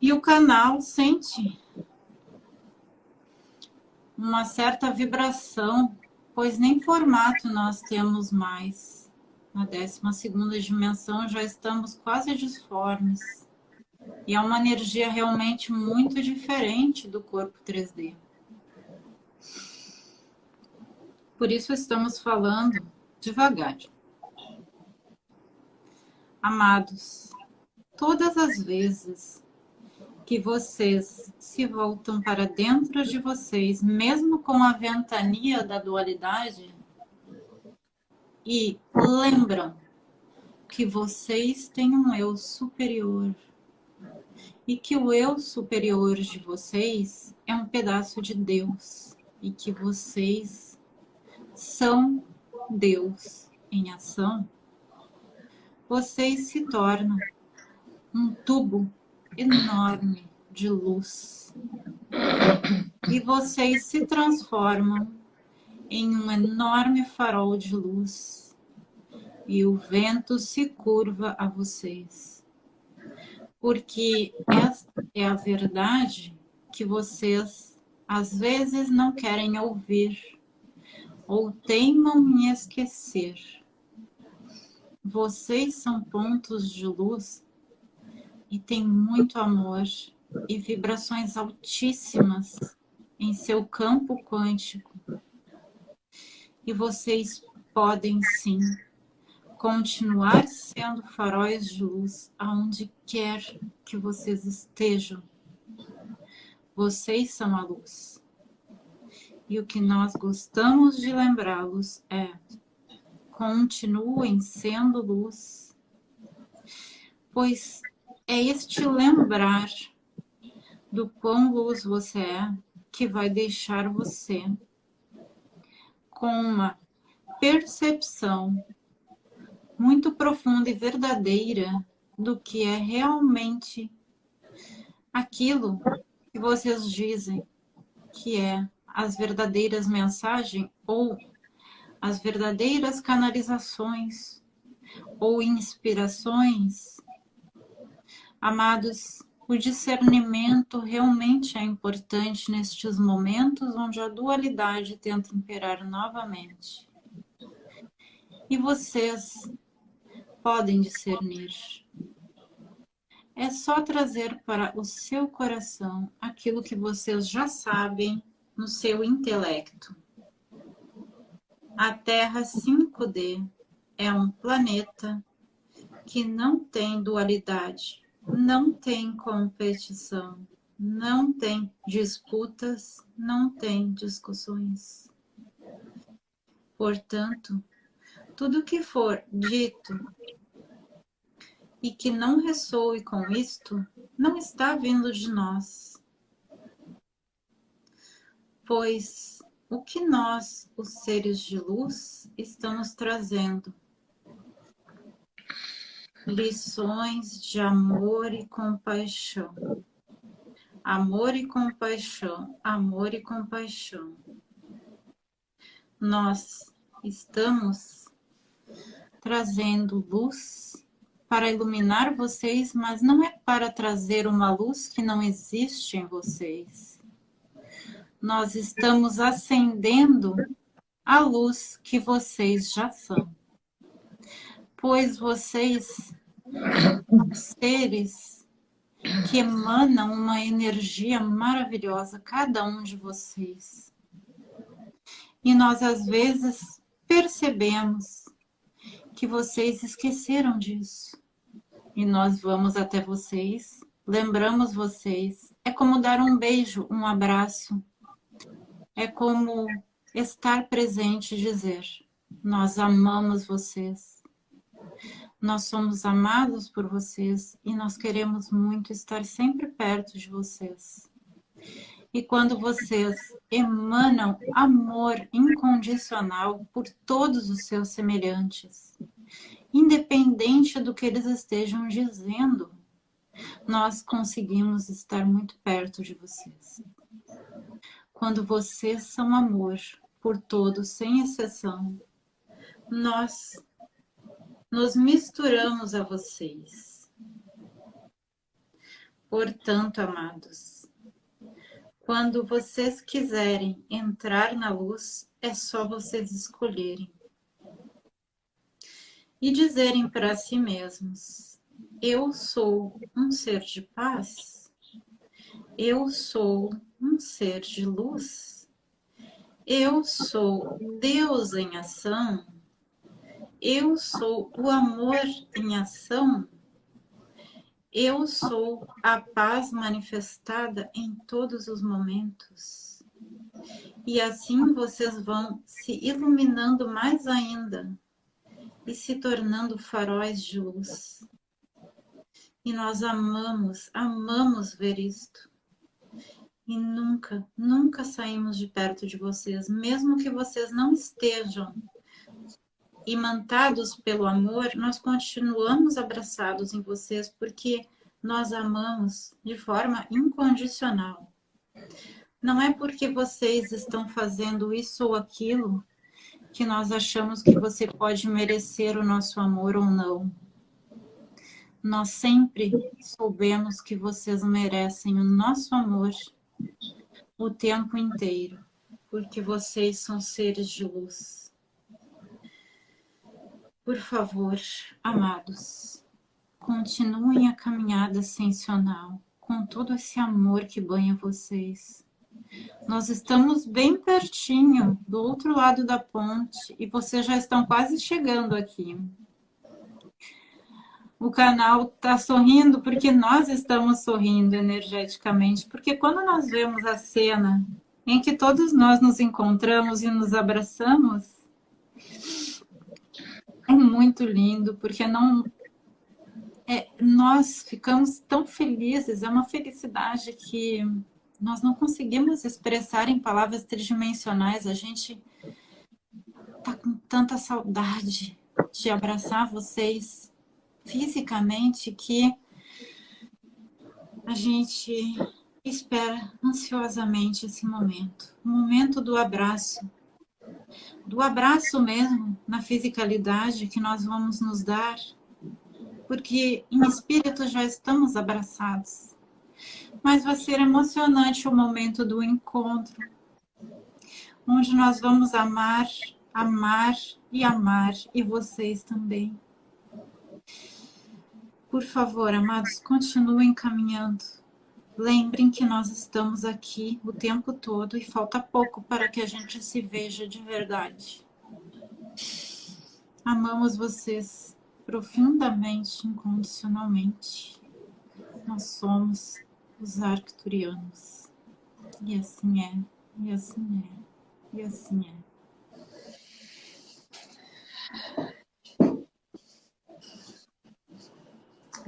E o canal sente uma certa vibração, pois nem formato nós temos mais na 12 dimensão já estamos quase disformes. E é uma energia realmente muito diferente do corpo 3D. Por isso estamos falando devagar. Amados, todas as vezes que vocês se voltam para dentro de vocês, mesmo com a ventania da dualidade, e lembram que vocês têm um eu superior. E que o eu superior de vocês é um pedaço de Deus. E que vocês são Deus em ação, vocês se tornam um tubo enorme de luz. E vocês se transformam em um enorme farol de luz e o vento se curva a vocês. Porque esta é a verdade que vocês às vezes não querem ouvir ou teimam em esquecer. Vocês são pontos de luz e têm muito amor e vibrações altíssimas em seu campo quântico e vocês podem sim continuar sendo faróis de luz aonde quer que vocês estejam. Vocês são a luz. E o que nós gostamos de lembrá-los é continuem sendo luz, pois é este lembrar do quão luz você é que vai deixar você com uma percepção muito profunda e verdadeira do que é realmente aquilo que vocês dizem que é as verdadeiras mensagens ou as verdadeiras canalizações ou inspirações, amados, o discernimento realmente é importante nestes momentos onde a dualidade tenta imperar novamente. E vocês podem discernir. É só trazer para o seu coração aquilo que vocês já sabem no seu intelecto. A Terra 5D é um planeta que não tem dualidade não tem competição, não tem disputas, não tem discussões. Portanto, tudo que for dito e que não ressoe com isto, não está vindo de nós. Pois o que nós, os seres de luz, estamos trazendo lições de amor e compaixão. Amor e compaixão, amor e compaixão. Nós estamos trazendo luz para iluminar vocês, mas não é para trazer uma luz que não existe em vocês. Nós estamos acendendo a luz que vocês já são pois vocês seres que emanam uma energia maravilhosa, cada um de vocês. E nós, às vezes, percebemos que vocês esqueceram disso. E nós vamos até vocês, lembramos vocês. É como dar um beijo, um abraço. É como estar presente e dizer, nós amamos vocês nós somos amados por vocês e nós queremos muito estar sempre perto de vocês. E quando vocês emanam amor incondicional por todos os seus semelhantes, independente do que eles estejam dizendo, nós conseguimos estar muito perto de vocês. Quando vocês são amor por todos, sem exceção, nós nos misturamos a vocês. Portanto, amados, quando vocês quiserem entrar na luz, é só vocês escolherem. E dizerem para si mesmos, eu sou um ser de paz, eu sou um ser de luz, eu sou Deus em ação, eu sou o amor em ação. Eu sou a paz manifestada em todos os momentos. E assim vocês vão se iluminando mais ainda e se tornando faróis de luz. E nós amamos, amamos ver isto. E nunca, nunca saímos de perto de vocês, mesmo que vocês não estejam imantados pelo amor, nós continuamos abraçados em vocês porque nós amamos de forma incondicional. Não é porque vocês estão fazendo isso ou aquilo que nós achamos que você pode merecer o nosso amor ou não. Nós sempre soubemos que vocês merecem o nosso amor o tempo inteiro, porque vocês são seres de luz. Por favor, amados, continuem a caminhada ascensional com todo esse amor que banha vocês. Nós estamos bem pertinho, do outro lado da ponte, e vocês já estão quase chegando aqui. O canal está sorrindo porque nós estamos sorrindo energeticamente, porque quando nós vemos a cena em que todos nós nos encontramos e nos abraçamos, é muito lindo, porque não... É, nós ficamos tão felizes, é uma felicidade que nós não conseguimos expressar em palavras tridimensionais. A gente tá com tanta saudade de abraçar vocês fisicamente que a gente espera ansiosamente esse momento, o momento do abraço, do abraço mesmo, na fisicalidade que nós vamos nos dar, porque em espírito já estamos abraçados. Mas vai ser emocionante o momento do encontro, onde nós vamos amar, amar e amar, e vocês também. Por favor, amados, continuem caminhando Lembrem que nós estamos aqui o tempo todo e falta pouco para que a gente se veja de verdade. Amamos vocês profundamente, incondicionalmente. Nós somos os arcturianos. E assim é, e assim é, e assim é.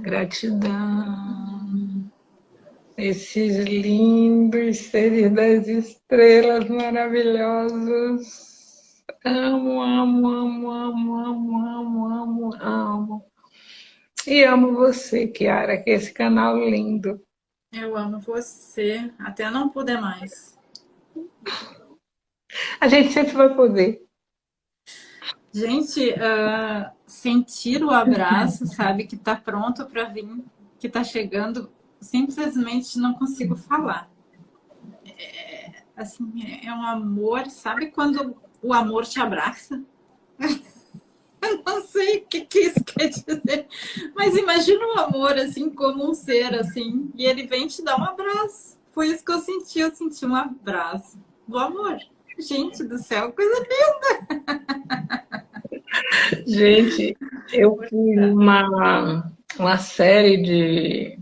Gratidão esses lindos seres das estrelas maravilhosos. Amo, amo, amo, amo, amo, amo, amo, amo. E amo você, Kiara, que é esse canal lindo. Eu amo você, até não poder mais. A gente sempre vai poder. Gente, uh, sentir o abraço, sabe, que está pronto para vir, que está chegando, simplesmente não consigo falar. É, assim, é um amor, sabe quando o amor te abraça? <laughs> Eu não sei o que, que isso quer dizer, mas imagina o amor, assim, como um ser, assim, e ele vem te dar um abraço. Foi isso que eu senti, eu senti um abraço do amor. Gente do céu, coisa linda! Gente, eu fui uma, uma série de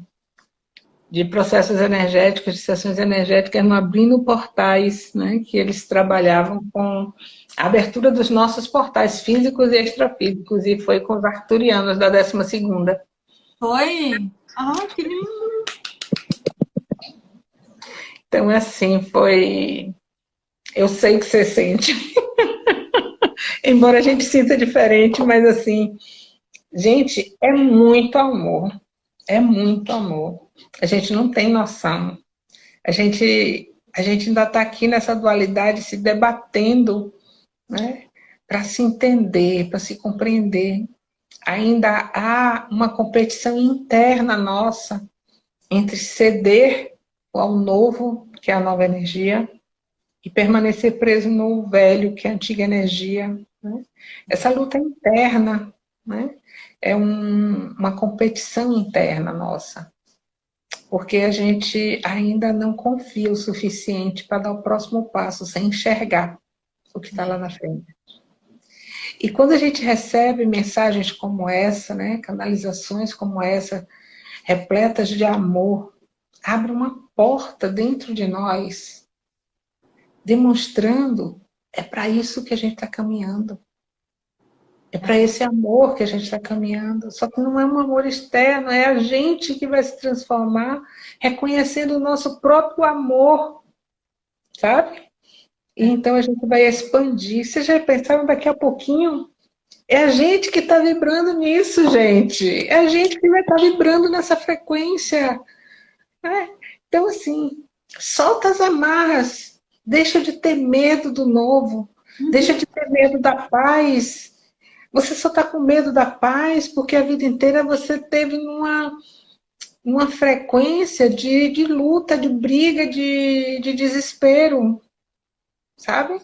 de processos energéticos, de sessões energéticas, abrindo portais, né, que eles trabalhavam com a abertura dos nossos portais físicos e extrafísicos, e foi com os arturianos da 12ª. Foi? Ah, que lindo! Então, assim, foi... Eu sei que você sente. <laughs> Embora a gente sinta diferente, mas assim... Gente, é muito amor. É muito amor. A gente não tem noção. A gente, a gente ainda está aqui nessa dualidade se debatendo né, para se entender, para se compreender. Ainda há uma competição interna nossa entre ceder ao novo, que é a nova energia, e permanecer preso no velho, que é a antiga energia. Né? Essa luta interna né? é um, uma competição interna nossa porque a gente ainda não confia o suficiente para dar o próximo passo, sem enxergar o que está lá na frente. E quando a gente recebe mensagens como essa, né, canalizações como essa, repletas de amor, abre uma porta dentro de nós, demonstrando é para isso que a gente está caminhando. É para esse amor que a gente está caminhando. Só que não é um amor externo, é a gente que vai se transformar reconhecendo o nosso próprio amor, sabe? E então a gente vai expandir. Vocês já pensaram daqui a pouquinho? É a gente que está vibrando nisso, gente. É a gente que vai estar tá vibrando nessa frequência. É. Então, assim, solta as amarras. Deixa de ter medo do novo. Deixa de ter medo da paz você só está com medo da paz porque a vida inteira você teve numa, uma frequência de, de luta, de briga, de, de desespero. Sabe?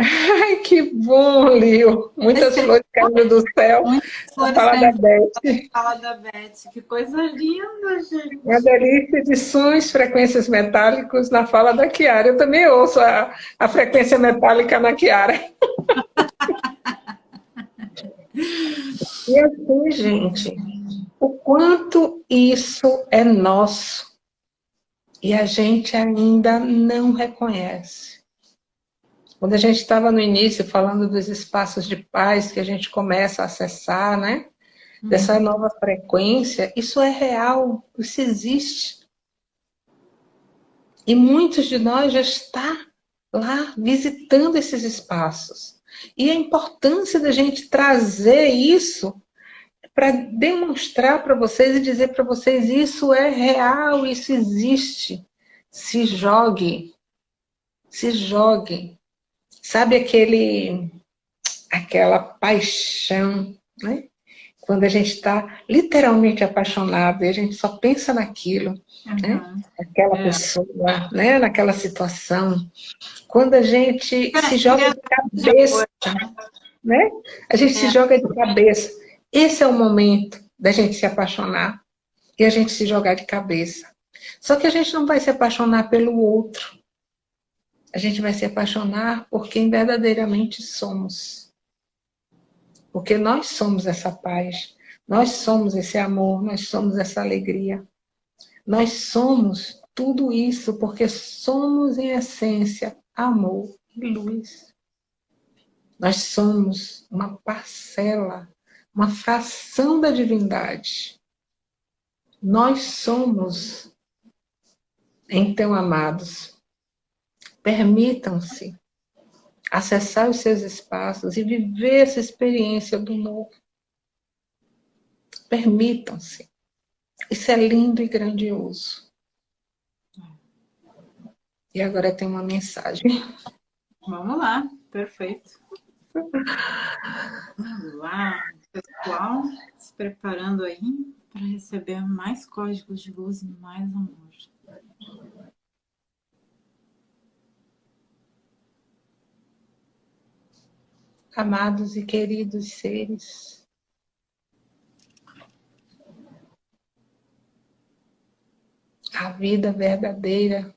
Ai, que bom, Lio. Muitas Esse flores caindo do céu. Flores fala da Beth. Fala da Beth. Que coisa linda, gente. Uma delícia de sons, frequências metálicos na fala da Kiara. Eu também ouço a, a frequência metálica na Kiara. <laughs> e assim, gente, o quanto isso é nosso e a gente ainda não reconhece. Quando a gente estava no início falando dos espaços de paz que a gente começa a acessar, né? Uhum. Dessa nova frequência, isso é real, isso existe. E muitos de nós já está lá visitando esses espaços. E a importância da gente trazer isso para demonstrar para vocês e dizer para vocês isso é real, isso existe. Se jogue, se jogue. Sabe aquele, aquela paixão, né? Quando a gente está literalmente apaixonado e a gente só pensa naquilo, uhum. né? Aquela é. pessoa, né? Naquela situação. Quando a gente é, se joga de cabeça, né? A gente é. se joga de cabeça. Esse é o momento da gente se apaixonar e a gente se jogar de cabeça. Só que a gente não vai se apaixonar pelo outro. A gente vai se apaixonar por quem verdadeiramente somos. Porque nós somos essa paz, nós somos esse amor, nós somos essa alegria. Nós somos tudo isso porque somos, em essência, amor e luz. Nós somos uma parcela uma fração da divindade. Nós somos, então, amados, permitam-se acessar os seus espaços e viver essa experiência do novo. Permitam-se. Isso é lindo e grandioso. E agora tem uma mensagem. Vamos lá, perfeito. Vamos lá pessoal se preparando aí para receber mais códigos de luz e mais amor. Amados e queridos seres, a vida verdadeira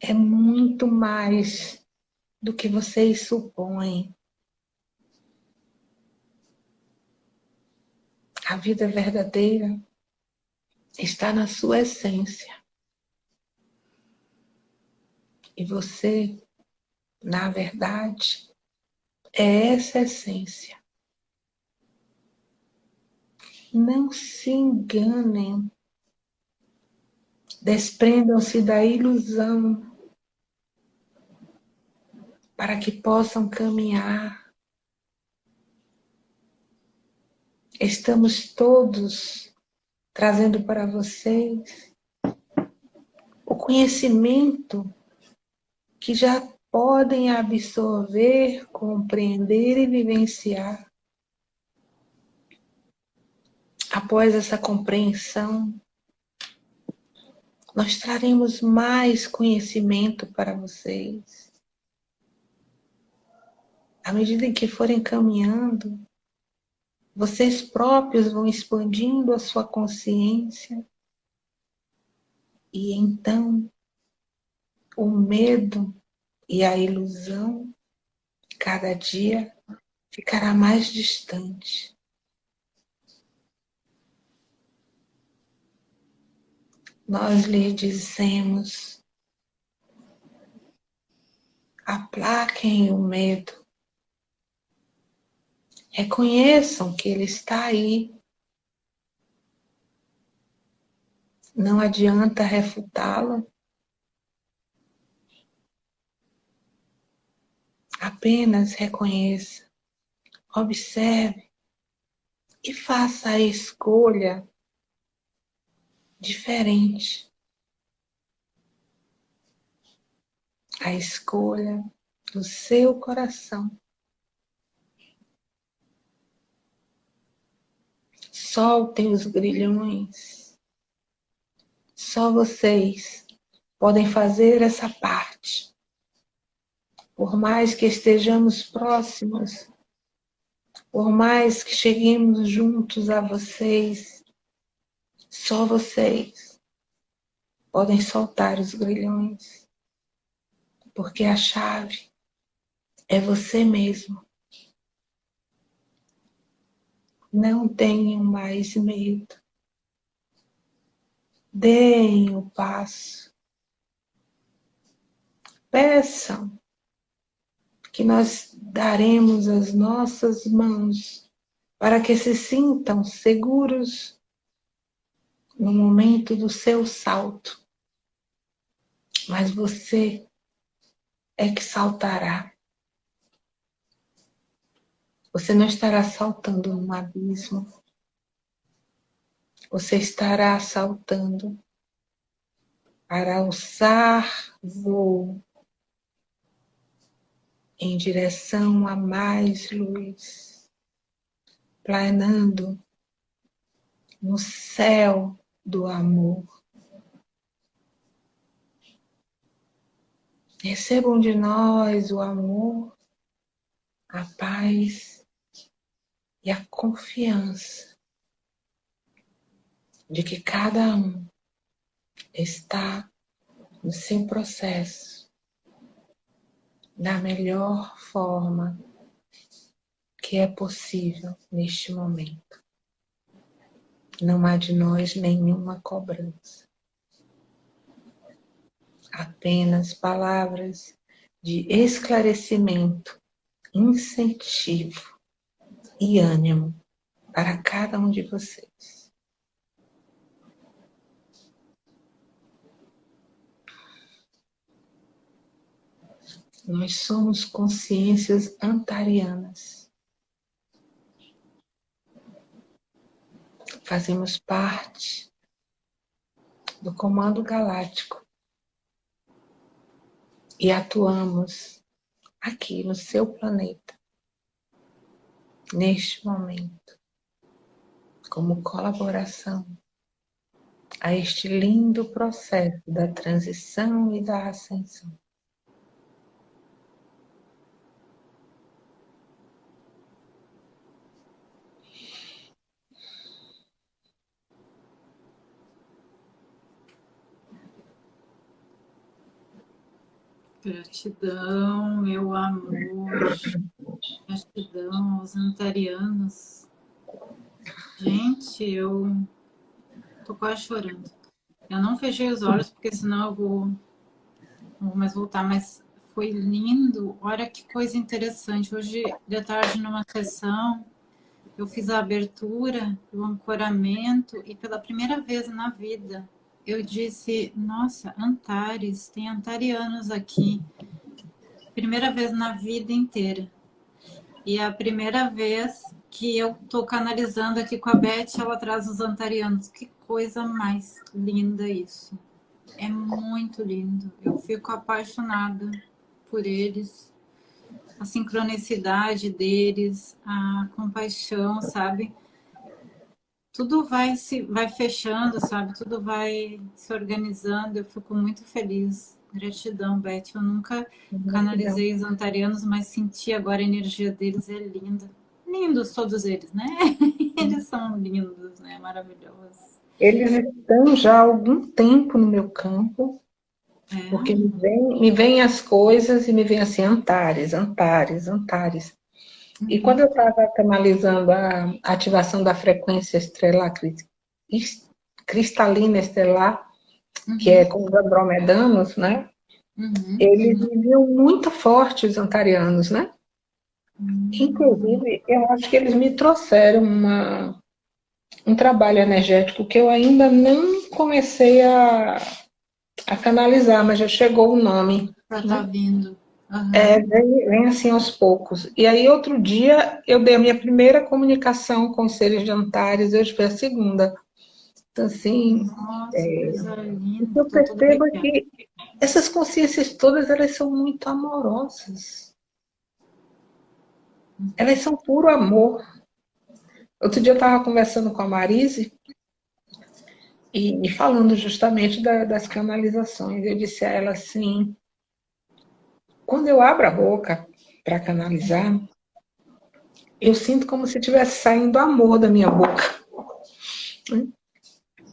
é muito mais do que vocês supõem. A vida verdadeira está na sua essência. E você, na verdade, é essa essência. Não se enganem. Desprendam-se da ilusão para que possam caminhar estamos todos trazendo para vocês o conhecimento que já podem absorver, compreender e vivenciar. Após essa compreensão, nós traremos mais conhecimento para vocês. À medida em que forem caminhando, vocês próprios vão expandindo a sua consciência e então o medo e a ilusão cada dia ficará mais distante. Nós lhe dizemos, aplaquem o medo, Reconheçam que ele está aí. Não adianta refutá-lo. Apenas reconheça, observe e faça a escolha diferente. A escolha do seu coração. Soltem os grilhões. Só vocês podem fazer essa parte. Por mais que estejamos próximos, por mais que cheguemos juntos a vocês, só vocês podem soltar os grilhões. Porque a chave é você mesmo. Não tenham mais medo. Deem o passo. Peçam que nós daremos as nossas mãos para que se sintam seguros no momento do seu salto. Mas você é que saltará. Você não estará saltando num abismo. Você estará saltando para alçar voo em direção a mais luz, planando no céu do amor. Recebam de nós o amor, a paz e a confiança de que cada um está no seu processo da melhor forma que é possível neste momento. Não há de nós nenhuma cobrança. Apenas palavras de esclarecimento, incentivo e ânimo para cada um de vocês. Nós somos consciências antarianas. Fazemos parte do Comando Galáctico e atuamos aqui no seu planeta neste momento, como colaboração a este lindo processo da transição e da ascensão. Gratidão, meu amor. Gratidão aos antarianos. Gente, eu tô quase chorando. Eu não fechei os olhos, porque senão eu vou, não vou mais voltar, mas foi lindo. Olha que coisa interessante. Hoje, de tarde, numa sessão, eu fiz a abertura, o ancoramento, e pela primeira vez na vida, eu disse, nossa, Antares, tem antarianos aqui. Primeira vez na vida inteira. E é a primeira vez que eu estou canalizando aqui com a Beth, ela traz os antarianos. Que coisa mais linda isso. É muito lindo. Eu fico apaixonada por eles. A sincronicidade deles, a compaixão, sabe? Tudo vai se vai fechando, sabe? Tudo vai se organizando. Eu fico muito feliz. Gratidão, Beth. Eu nunca canalizei os antarianos, mas senti agora a energia deles é linda. Lindos todos eles, né? <laughs> Eles são lindos, né? Maravilhosos. Eles estão já há algum tempo no meu campo, é. porque me vêm me vem as coisas e me vem assim, Antares, Antares, Antares. E quando eu estava canalizando a ativação da frequência estelar cristalina estelar, uhum. que é com os andromedanos, né? Uhum. Eles viviam muito fortes, os antarianos, né? Uhum. Inclusive, eu acho que eles me trouxeram uma, um trabalho energético que eu ainda não comecei a, a canalizar, mas já chegou o nome. Já está né? vindo. Uhum. É, vem, vem, assim aos poucos. E aí, outro dia, eu dei a minha primeira comunicação com os seres de Antares, hoje foi a segunda. Então, assim, Nossa, é, eu percebo é que essas consciências todas, elas são muito amorosas. Elas são puro amor. Outro dia eu estava conversando com a Marise e, e falando justamente da, das canalizações. Eu disse a ela assim, quando eu abro a boca para canalizar, eu sinto como se estivesse saindo amor da minha boca.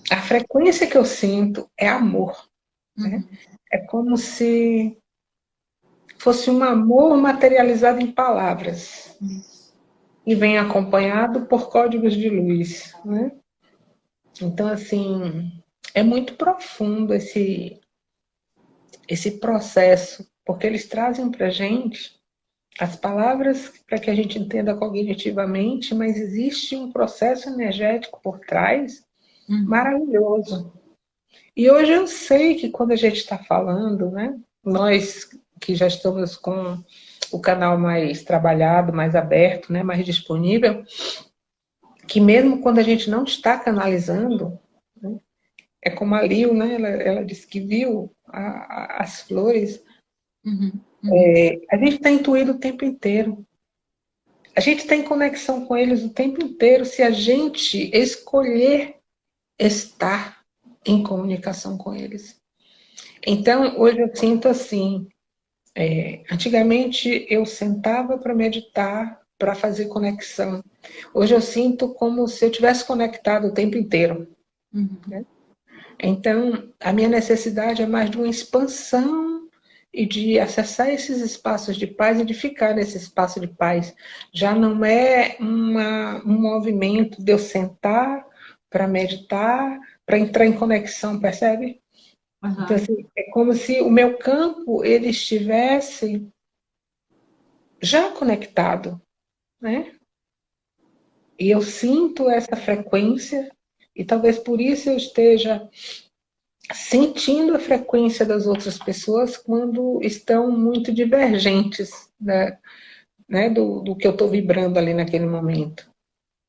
A frequência que eu sinto é amor. Né? Uhum. É como se fosse um amor materializado em palavras. E vem acompanhado por códigos de luz. Né? Então, assim, é muito profundo esse, esse processo porque eles trazem para a gente as palavras para que a gente entenda cognitivamente, mas existe um processo energético por trás uhum. maravilhoso. E hoje eu sei que quando a gente está falando, né, nós que já estamos com o canal mais trabalhado, mais aberto, né, mais disponível, que mesmo quando a gente não está canalizando, né, é como a Lil, né, ela, ela disse que viu a, a, as flores, uhum, uhum. É, a gente está intuído o tempo inteiro. A gente tem conexão com eles o tempo inteiro se a gente escolher estar em comunicação com eles. Então, hoje eu sinto assim, é, antigamente eu sentava para meditar, para fazer conexão. Hoje eu sinto como se eu tivesse conectado o tempo inteiro. Uhum. Né? Então, a minha necessidade é mais de uma expansão e de acessar esses espaços de paz e de ficar nesse espaço de paz. Já não é uma, um movimento de eu sentar para meditar, para entrar em conexão, percebe? Uhum. Então, assim, é como se o meu campo ele estivesse já conectado, né? E eu sinto essa frequência, e talvez por isso eu esteja sentindo a frequência das outras pessoas quando estão muito divergentes né, né do, do que eu estou vibrando ali naquele momento.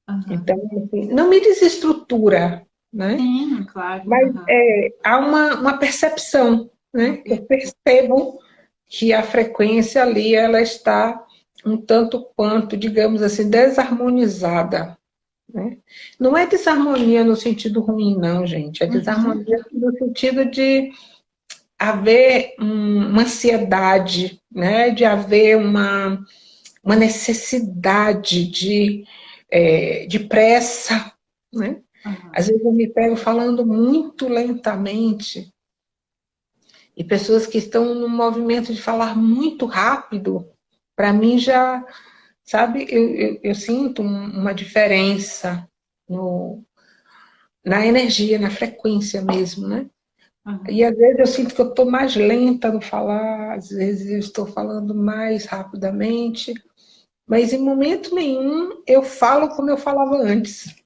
Uhum. Então, assim, não me desestrutura, né? Sim, claro. Mas uhum. é, há uma, uma percepção, né? Eu percebo que a frequência ali, ela está um tanto quanto, digamos assim, desarmonizada. Né? Não é desarmonia no sentido ruim, não, gente. É uhum. desarmonia uhum. no sentido de haver uma ansiedade, né? de haver uma, uma necessidade de, é, de pressa, né? Uhum. Às vezes eu me pego falando muito lentamente. E pessoas que estão no movimento de falar muito rápido, para mim já, sabe, eu, eu, eu sinto uma diferença no, na energia, na frequência mesmo, né? Uhum. E às vezes eu sinto que eu estou mais lenta no falar, às vezes eu estou falando mais rapidamente, mas em momento nenhum eu falo como eu falava antes.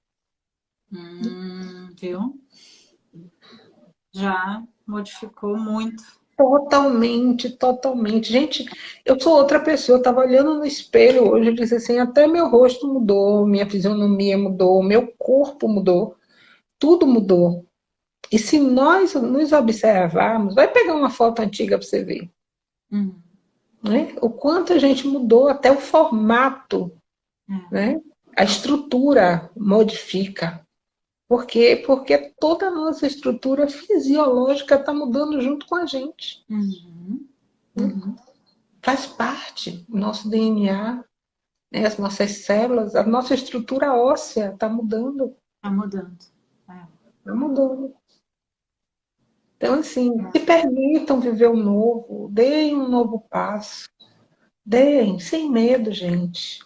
Hum, viu? Já modificou muito. Totalmente, totalmente. Gente, eu sou outra pessoa. Eu estava olhando no espelho hoje e disse assim: até meu rosto mudou, minha fisionomia mudou, meu corpo mudou, tudo mudou. E se nós nos observarmos, vai pegar uma foto antiga para você ver. Uhum. Né? O quanto a gente mudou, até o formato, uhum. né? a estrutura modifica. Por quê? Porque toda a nossa estrutura fisiológica está mudando junto com a gente. Uhum. Uhum. Faz parte do nosso DNA, né? as nossas células, a nossa estrutura óssea está mudando. Está mudando. Está é. mudando. Então, assim, é. se permitam viver o um novo, deem um novo passo. Deem, sem medo, gente.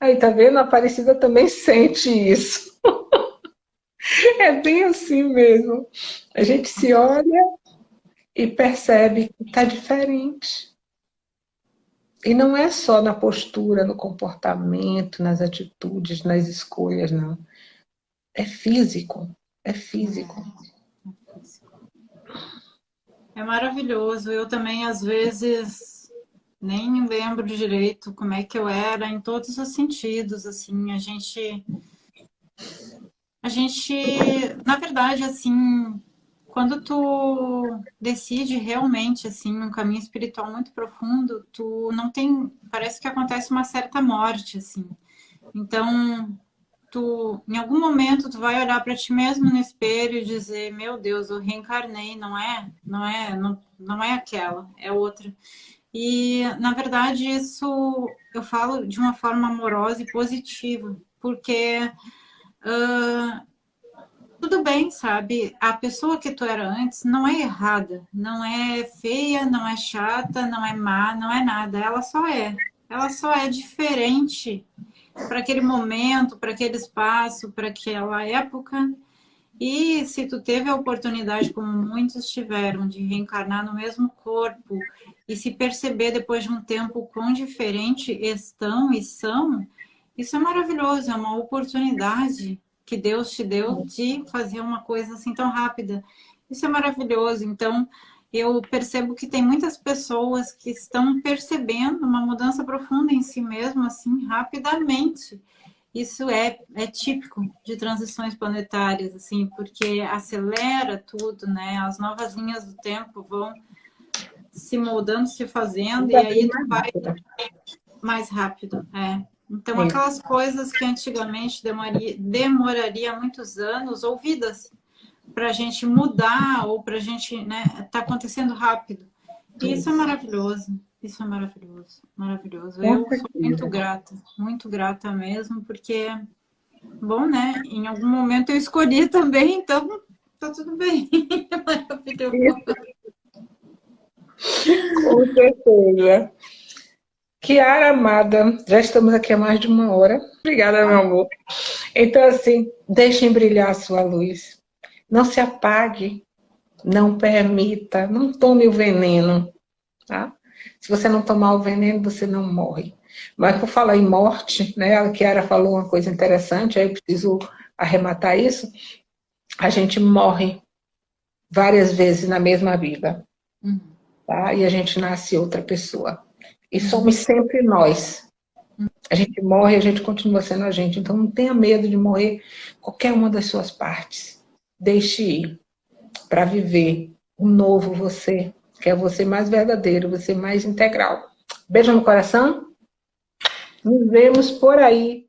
Aí, tá vendo? A Aparecida também <laughs> sente isso. É bem assim mesmo. A gente se olha e percebe que está diferente. E não é só na postura, no comportamento, nas atitudes, nas escolhas, não. É físico. É físico. É maravilhoso. Eu também, às vezes, nem lembro direito como é que eu era em todos os sentidos. Assim, a gente a gente, na verdade, assim, quando tu decide realmente, assim, um caminho espiritual muito profundo, tu não tem, parece que acontece uma certa morte, assim. Então, tu, em algum momento, tu vai olhar para ti mesmo no espelho e dizer, meu Deus, eu reencarnei, não é, não é, não, não é aquela, é outra. E, na verdade, isso eu falo de uma forma amorosa e positiva, porque Tudo bem, sabe? A pessoa que tu era antes não é errada, não é feia, não é chata, não é má, não é nada. Ela só é. Ela só é diferente para aquele momento, para aquele espaço, para aquela época. E se tu teve a oportunidade, como muitos tiveram, de reencarnar no mesmo corpo e se perceber depois de um tempo quão diferente estão e são, isso é maravilhoso, é uma oportunidade que Deus te deu de fazer uma coisa assim tão rápida. Isso é maravilhoso. Então, eu percebo que tem muitas pessoas que estão percebendo uma mudança profunda em si mesmo, assim, rapidamente. Isso é, é típico de transições planetárias, assim, porque acelera tudo, né? As novas linhas do tempo vão se moldando, se fazendo, e aí vai mais rápido. É. Então, Sim. aquelas coisas que antigamente demoraria, demoraria muitos anos, ouvidas, para a gente mudar ou para a gente, né, tá acontecendo rápido. E isso é maravilhoso. Isso é maravilhoso, maravilhoso. Eu sou muito grata, muito grata mesmo, porque, bom, né? Em algum momento eu escolhi <laughs> também, então tá tudo bem. <laughs> maravilhoso. Com certeza. Kiara amada, já estamos aqui há mais de uma hora. Obrigada, meu amor. Então, assim, deixem brilhar a sua luz. Não se apague, não permita, não tome o veneno, tá? Se você não tomar o veneno, você não morre. Mas por falar em morte, né, a Kiara falou uma coisa interessante, aí eu preciso arrematar isso. A gente morre várias vezes na mesma vida. Uhum. Tá? E a gente nasce outra pessoa. E somos sempre nós. A gente morre, a gente continua sendo a gente. Então não tenha medo de morrer qualquer uma das suas partes deixe ir para viver um novo você, que é você mais verdadeiro, você mais integral. Beijo no coração. Nos vemos por aí